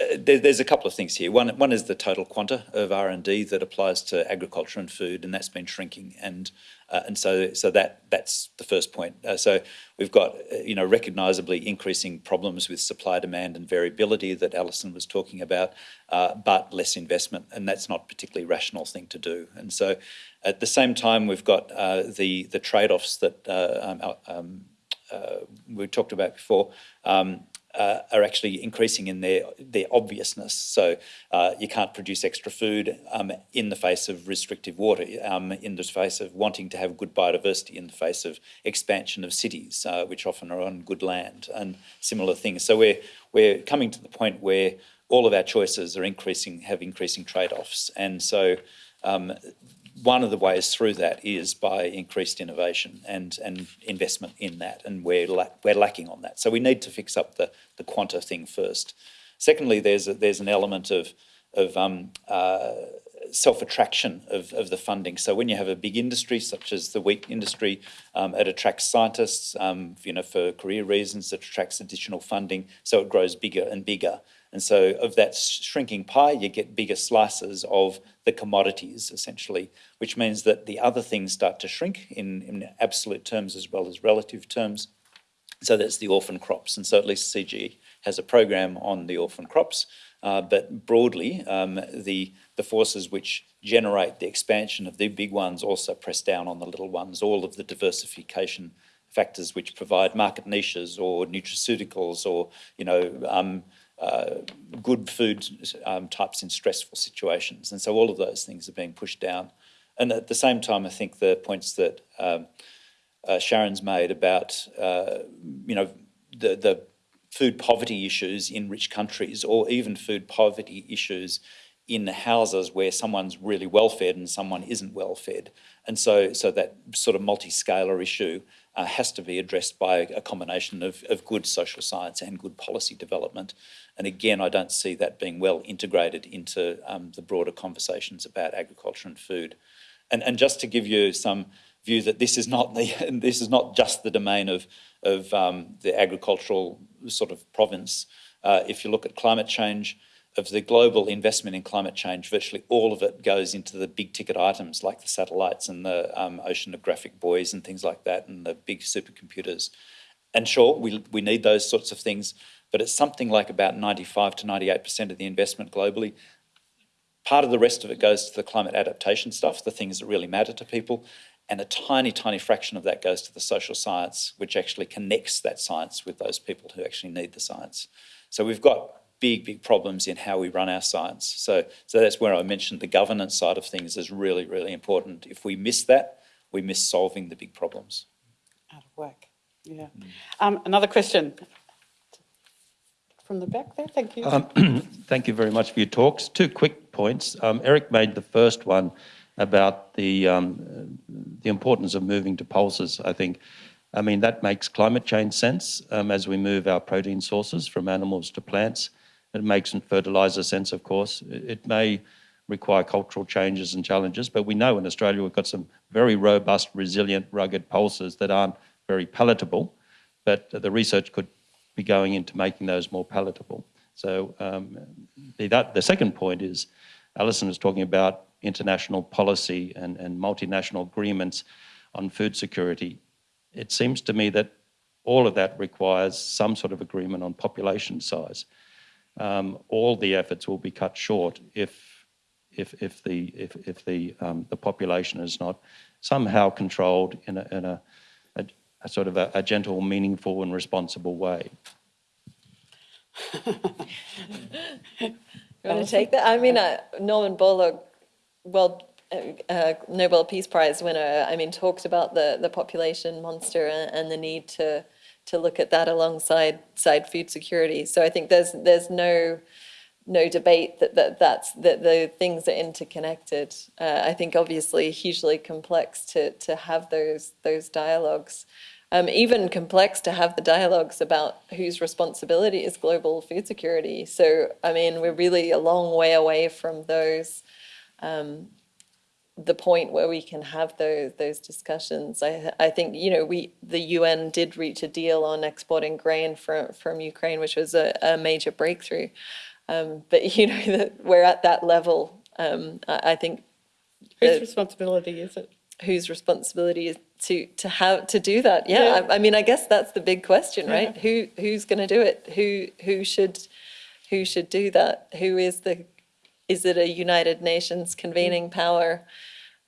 Uh, there, there's a couple of things here. One, one is the total quanta of R&D that applies to agriculture and food, and that's been shrinking. And uh, and so, so that that's the first point. Uh, so we've got, uh, you know, recognisably increasing problems with supply, demand, and variability that Alison was talking about, uh, but less investment, and that's not a particularly rational thing to do. And so, at the same time, we've got uh, the the trade-offs that uh, um, um, we talked about before. Um, uh, are actually increasing in their their obviousness. So uh, you can't produce extra food um, in the face of restrictive water, um, in the face of wanting to have good biodiversity, in the face of expansion of cities, uh, which often are on good land, and similar things. So we're we're coming to the point where all of our choices are increasing, have increasing trade-offs, and so. Um, one of the ways through that is by increased innovation and, and investment in that, and we're, la we're lacking on that. So we need to fix up the, the quanta thing first. Secondly, there's, a, there's an element of, of um, uh, self-attraction of, of the funding. So when you have a big industry such as the wheat industry, um, it attracts scientists, um, you know, for career reasons, it attracts additional funding, so it grows bigger and bigger. And so of that shrinking pie, you get bigger slices of the commodities, essentially, which means that the other things start to shrink in, in absolute terms as well as relative terms. So that's the orphan crops. And so at least CG has a program on the orphan crops. Uh, but broadly, um, the, the forces which generate the expansion of the big ones also press down on the little ones, all of the diversification factors which provide market niches or nutraceuticals or, you know, um, uh, good food um, types in stressful situations. And so all of those things are being pushed down. And at the same time, I think the points that um, uh, Sharon's made about, uh, you know, the, the food poverty issues in rich countries or even food poverty issues in the houses where someone's really well fed and someone isn't well fed. And so, so that sort of multi-scalar issue uh, has to be addressed by a combination of, of good social science and good policy development. And again, I don't see that being well integrated into um, the broader conversations about agriculture and food. And, and just to give you some view that this is not the (laughs) this is not just the domain of of um, the agricultural sort of province. Uh, if you look at climate change, of the global investment in climate change, virtually all of it goes into the big ticket items like the satellites and the um, oceanographic buoys and things like that and the big supercomputers. And sure, we, we need those sorts of things, but it's something like about 95 to 98% of the investment globally. Part of the rest of it goes to the climate adaptation stuff, the things that really matter to people, and a tiny, tiny fraction of that goes to the social science, which actually connects that science with those people who actually need the science. So we've got big, big problems in how we run our science. So, so that's where I mentioned the governance side of things is really, really important. If we miss that, we miss solving the big problems. Out of work, yeah. Um, another question from the back there, thank you. Um, (clears throat) thank you very much for your talks. Two quick points. Um, Eric made the first one about the, um, the importance of moving to pulses, I think. I mean, that makes climate change sense um, as we move our protein sources from animals to plants. It makes fertiliser sense, of course. It may require cultural changes and challenges, but we know in Australia we've got some very robust, resilient, rugged pulses that aren't very palatable, but the research could be going into making those more palatable. So um, the, that, the second point is, Alison was talking about international policy and, and multinational agreements on food security. It seems to me that all of that requires some sort of agreement on population size um, all the efforts will be cut short if, if, if, the, if, if the, um, the population is not somehow controlled in a, in a, a, a sort of a, a, gentle, meaningful and responsible way. you want to take that? I mean, uh, Norman Borlaug, well, uh, uh, Nobel Peace Prize winner, I mean, talked about the, the population monster and, and the need to to look at that alongside side food security. So I think there's there's no no debate that, that that's that the things are interconnected. Uh, I think obviously hugely complex to to have those those dialogues. um, even complex to have the dialogues about whose responsibility is global food security. So, I mean, we're really a long way away from those, um, the point where we can have those those discussions. I I think you know we the UN did reach a deal on exporting grain from from Ukraine, which was a, a major breakthrough. Um, but you know (laughs) that we're at that level. Um, I, I think Whose the- responsibility is it? whose responsibility is to to have to do that yeah, I, I mean i guess that's the big question right who who's going to do it who who should who should do that who is the is it a united nations convening power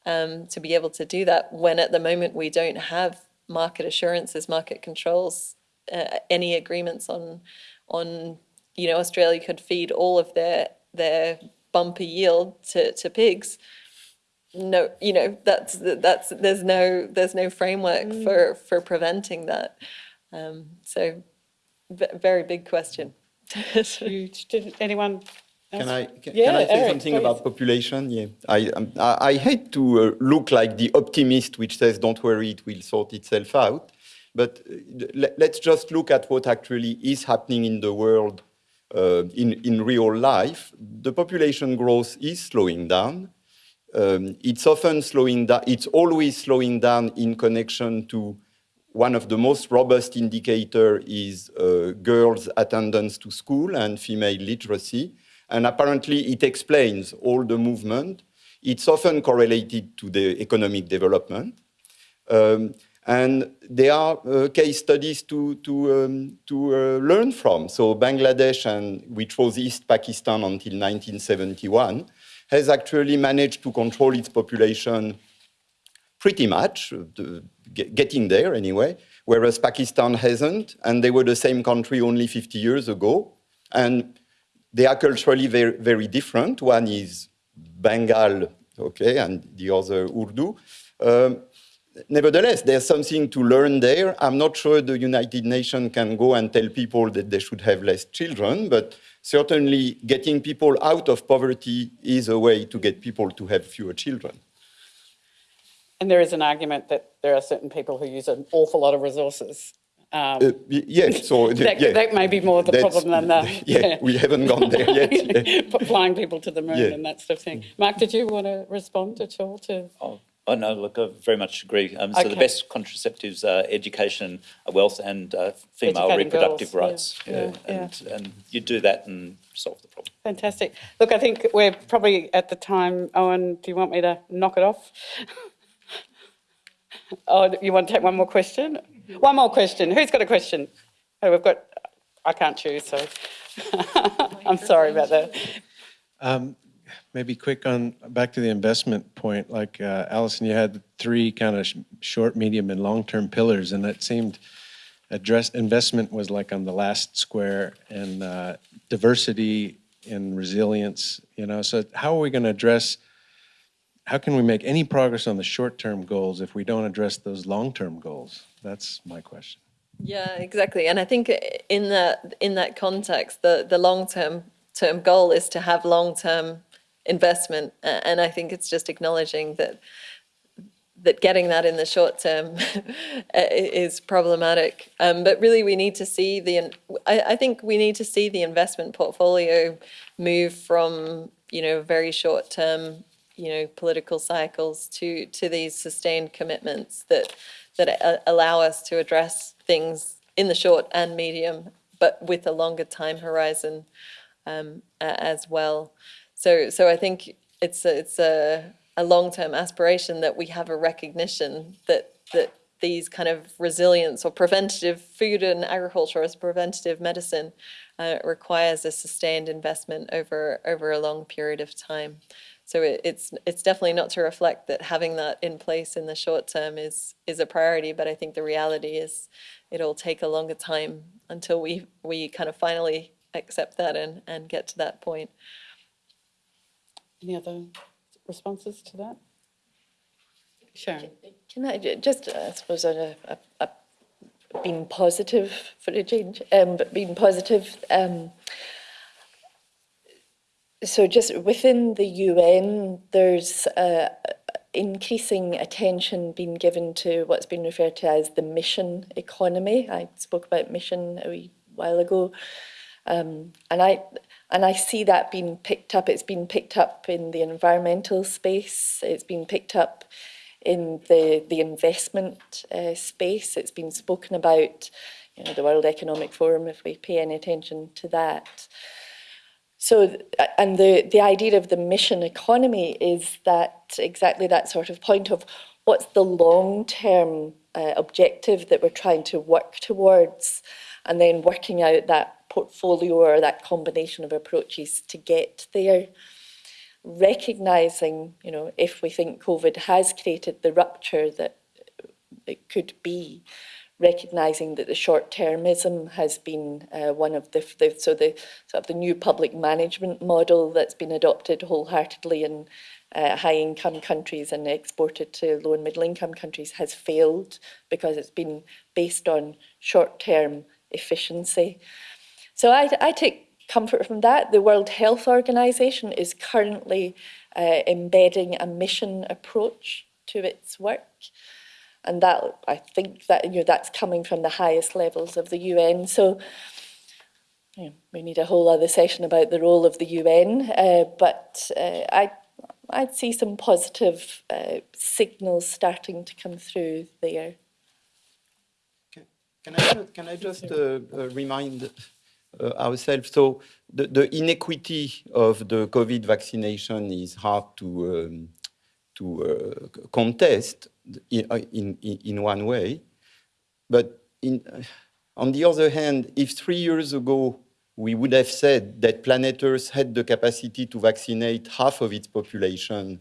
um, to be able to do that when at the moment we don't have market assurances market controls uh, any agreements on on you know australia could feed all of their their bumper yield to, to pigs no you know that's that's there's no there's no framework for for preventing that um so very big question (laughs) Huge. Did anyone? Can? I, can, Yeah, can I say Eric, something please. about population? Yeah, I, um, I, I hate to uh, look like the optimist which says, don't worry, it will sort itself out. But uh, let, let's just look at what actually is happening in the world uh, in, in real life. The population growth is slowing down. Um, it's often slowing down, it's always slowing down in connection to one of the most robust indicator is uh, girls' attendance to school and female literacy. And apparently it explains all the movement. It's often correlated to the economic development. Um, and there are uh, case studies to, to, um, to uh, learn from. So Bangladesh, and, which was East Pakistan until 1971, has actually managed to control its population pretty much, uh, getting there anyway, whereas Pakistan hasn't, and they were the same country only 50 years ago. And they are culturally very, very different. One is Bengal, okay, and the other Urdu. Um, nevertheless, there's something to learn there. I'm not sure the United Nations can go and tell people that they should have less children, but certainly getting people out of poverty is a way to get people to have fewer children. And there is an argument that there are certain people who use an awful lot of resources. Um, Uh, yeah, (laughs) so that, yeah, that may be more the problem than that. (laughs) yeah, we haven't gone there yet. (laughs) yeah. flying people to the moon Yeah. and that sort of thing. Mark, did you want to respond at all to? Oh, oh, no, look, I very much agree. Um, so the best contraceptives are education, uh, wealth, and uh, female Educating reproductive girls, rights. yeah, yeah, and, and you do that and solve the problem. Fantastic. Look, I think we're probably at the time. Owen, do you want me to knock it off? oh, you want to take one more question? One more question. Who's got a question? Oh, we've got. I can't choose, so (laughs) I'm sorry about that. Um, Maybe quick on, back to the investment point, like uh, Alison, you had three kind of sh- short, medium, and long-term pillars, and that seemed address, investment was like on the last square, and uh, diversity and resilience, you know, so how are we going to address, how can we make any progress on the short-term goals if we don't address those long-term goals? That's my question. Yeah, exactly. And I think in that in that context, the the long term goal is to have long term investment, and I think it's just acknowledging that that getting that in the short term (laughs) is problematic. Um, but really, we need to see the. I, I think we need to see the investment portfolio move from you know very short term you know political cycles to to these sustained commitments that that allow us to address things in the short and medium, but with a longer time horizon um, as well. So, so I think it's a, it's a, a long-term aspiration that we have a recognition that that these kind of resilience or preventative food and agriculture as preventative medicine uh, requires a sustained investment over over a long period of time. So it, it's it's definitely not to reflect that having that in place in the short term is is a priority, but I think the reality is it'll take a longer time until we we kind of finally accept that and and get to that point. Any other responses to that? Sharon. Can I just, uh, I suppose, on a, a, a being positive for a change, um, but being positive. Um, so just within the UN, there's a, increasing attention being given to what's been referred to as the mission economy. I spoke about mission a wee while ago. Um, and I and I see that being picked up. It's been picked up in the environmental space. It's been picked up in the the investment uh, space. It's been spoken about, you know, the World Economic Forum. If we pay any attention to that. So, and the, the idea of the mission economy is that exactly that sort of point of what's the long-term uh, objective that we're trying to work towards, and then working out that portfolio or that combination of approaches to get there. Recognizing, you know, if we think COVID has created the rupture that it could be, recognizing that the short-termism has been uh, one of the, the, so the sort of the new public management model that's been adopted wholeheartedly in uh, high-income countries and exported to low and middle-income countries has failed because it's been based on short-term efficiency. So I, I take comfort from that. The World Health Organization is currently uh, embedding a mission approach to its work and that I think that you know that's coming from the highest levels of the UN. So you know, we need a whole other session about the role of the UN, uh, but uh, I I'd see some positive uh, signals starting to come through there. Can, can I just, can I just uh, uh, remind uh, ourselves? So the, the inequity of the COVID vaccination is hard to um, to contest, in, uh, in, in one way. But in, uh, on the other hand, if three years ago we would have said that Planet Earth had the capacity to vaccinate half of its population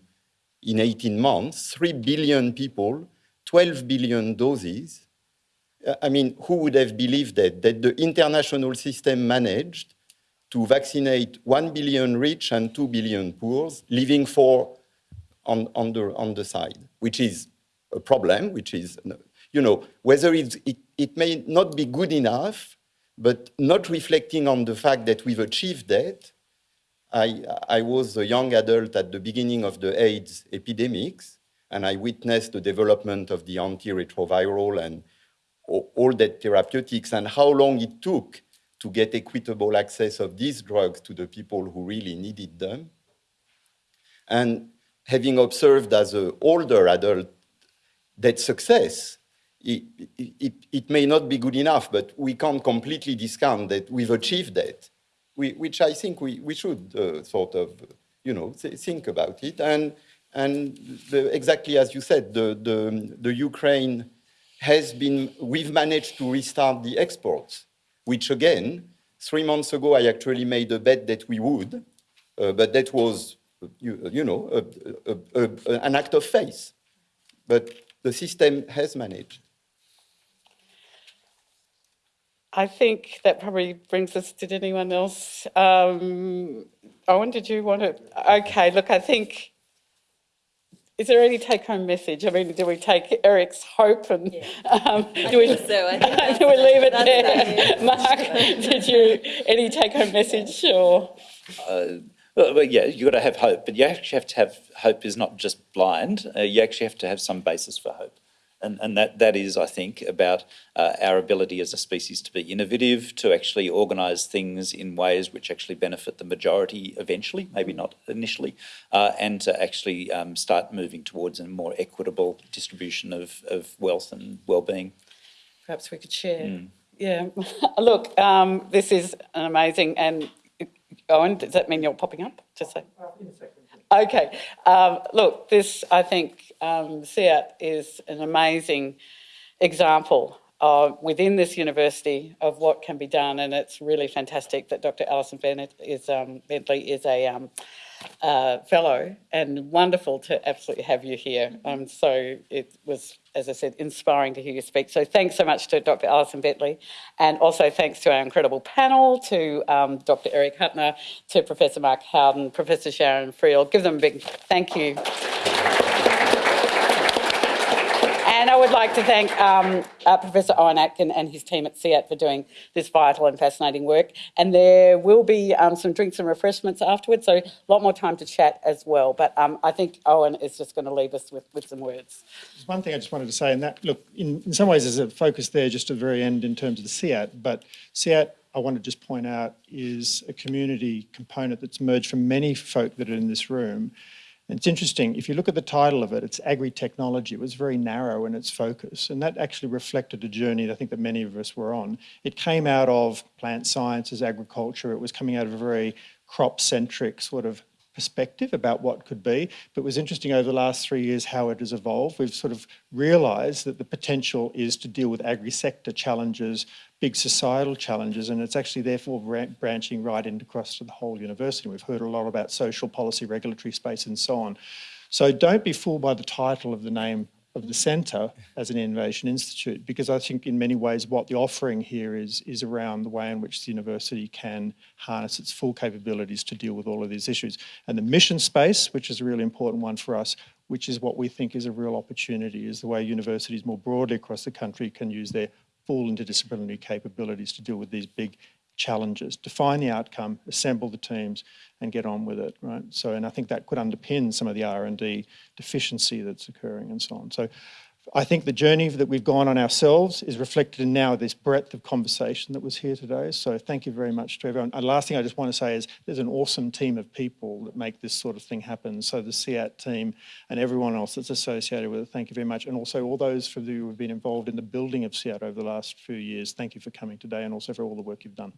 in 18 months, 3 billion people, 12 billion doses, uh, I mean, who would have believed that? That the international system managed to vaccinate 1 billion rich and 2 billion poor, leaving 4 on, on, the, on the side, which is a problem, which is, you know, whether it, it may not be good enough, but not reflecting on the fact that we've achieved that. I, I was a young adult at the beginning of the AIDS epidemics, and I witnessed the development of the antiretroviral and all that therapeutics and how long it took to get equitable access of these drugs to the people who really needed them. And having observed as an older adult that success, it, it, it, may not be good enough, but we can't completely discount that we've achieved that, we, which I think we, we should uh, sort of, you know, think about it. And, and the, exactly as you said, the, the, the Ukraine has been, we've managed to restart the exports, which again, three months ago, I actually made a bet that we would, uh, but that was, you, you know, a, a, a, an act of faith. But the system has managed. I think that probably brings us, did anyone else? Um, Owen, did you want to? Okay, look, I think, is there any take home message? I mean, do we take Eric's hope and yeah. um, do, we, so. (laughs) do we leave it there? Mark, did you, any take home message or? Uh, well, yeah, you've got to have hope, but you actually have to have hope is not just blind. Uh, you actually have to have some basis for hope. And, and that, that is, I think, about uh, our ability as a species to be innovative, to actually organise things in ways which actually benefit the majority eventually, maybe not initially, uh, and to actually um, start moving towards a more equitable distribution of, of wealth and well-being. Perhaps we could share. Mm. Yeah, (laughs) look, um, this is an amazing and Owen, does that mean you're popping up? Just say. Okay. Um, look, this, I think, um, CEAT is an amazing example uh, within this university of what can be done, and it's really fantastic that Dr. Alison Bennett is, um, Bentley is a um, uh, fellow, and wonderful to absolutely have you here. Um, so it was, as I said, inspiring to hear you speak. So thanks so much to Dr. Alison Bentley, and also thanks to our incredible panel, to um, Dr. Eric Huttner, to Professor Mark Howden, Professor Sharon Friel. Give them a big thank you. Would like to thank um, uh, Professor Owen Atkin and his team at CEAT for doing this vital and fascinating work. And there will be um, some drinks and refreshments afterwards, so a lot more time to chat as well. But um, I think Owen is just going to leave us with, with some words. There's one thing I just wanted to say, and that, look, in, in some ways there's a focus there just at the very end in terms of the CEAT, but CEAT, I want to just point out, is a community component that's emerged from many folk that are in this room. It's interesting, if you look at the title of it, it's agri-technology. It was very narrow in its focus, and that actually reflected a journey that I think that many of us were on. It came out of plant sciences, agriculture. It was coming out of a very crop-centric sort of perspective about what could be. But it was interesting over the last three years how it has evolved. We've sort of realised that the potential is to deal with agri-sector challenges, big societal challenges, and it's actually therefore branching right into across to the whole university. We've heard a lot about social policy, regulatory space, and so on. So don't be fooled by the title of the name of the centre as an innovation institute, because I think in many ways what the offering here is is around the way in which the university can harness its full capabilities to deal with all of these issues. And the mission space, which is a really important one for us, which is what we think is a real opportunity, is the way universities more broadly across the country can use their full interdisciplinary capabilities to deal with these big challenges, define the outcome, assemble the teams, and get on with it, right? So, and I think that could underpin some of the R&D deficiency that's occurring and so on. So I think the journey that we've gone on ourselves is reflected in now this breadth of conversation that was here today. So thank you very much to everyone. And last thing I just want to say is there's an awesome team of people that make this sort of thing happen. So the CEAT team and everyone else that's associated with it, thank you very much. And also all those for you who have been involved in the building of CEAT over the last few years, thank you for coming today and also for all the work you've done.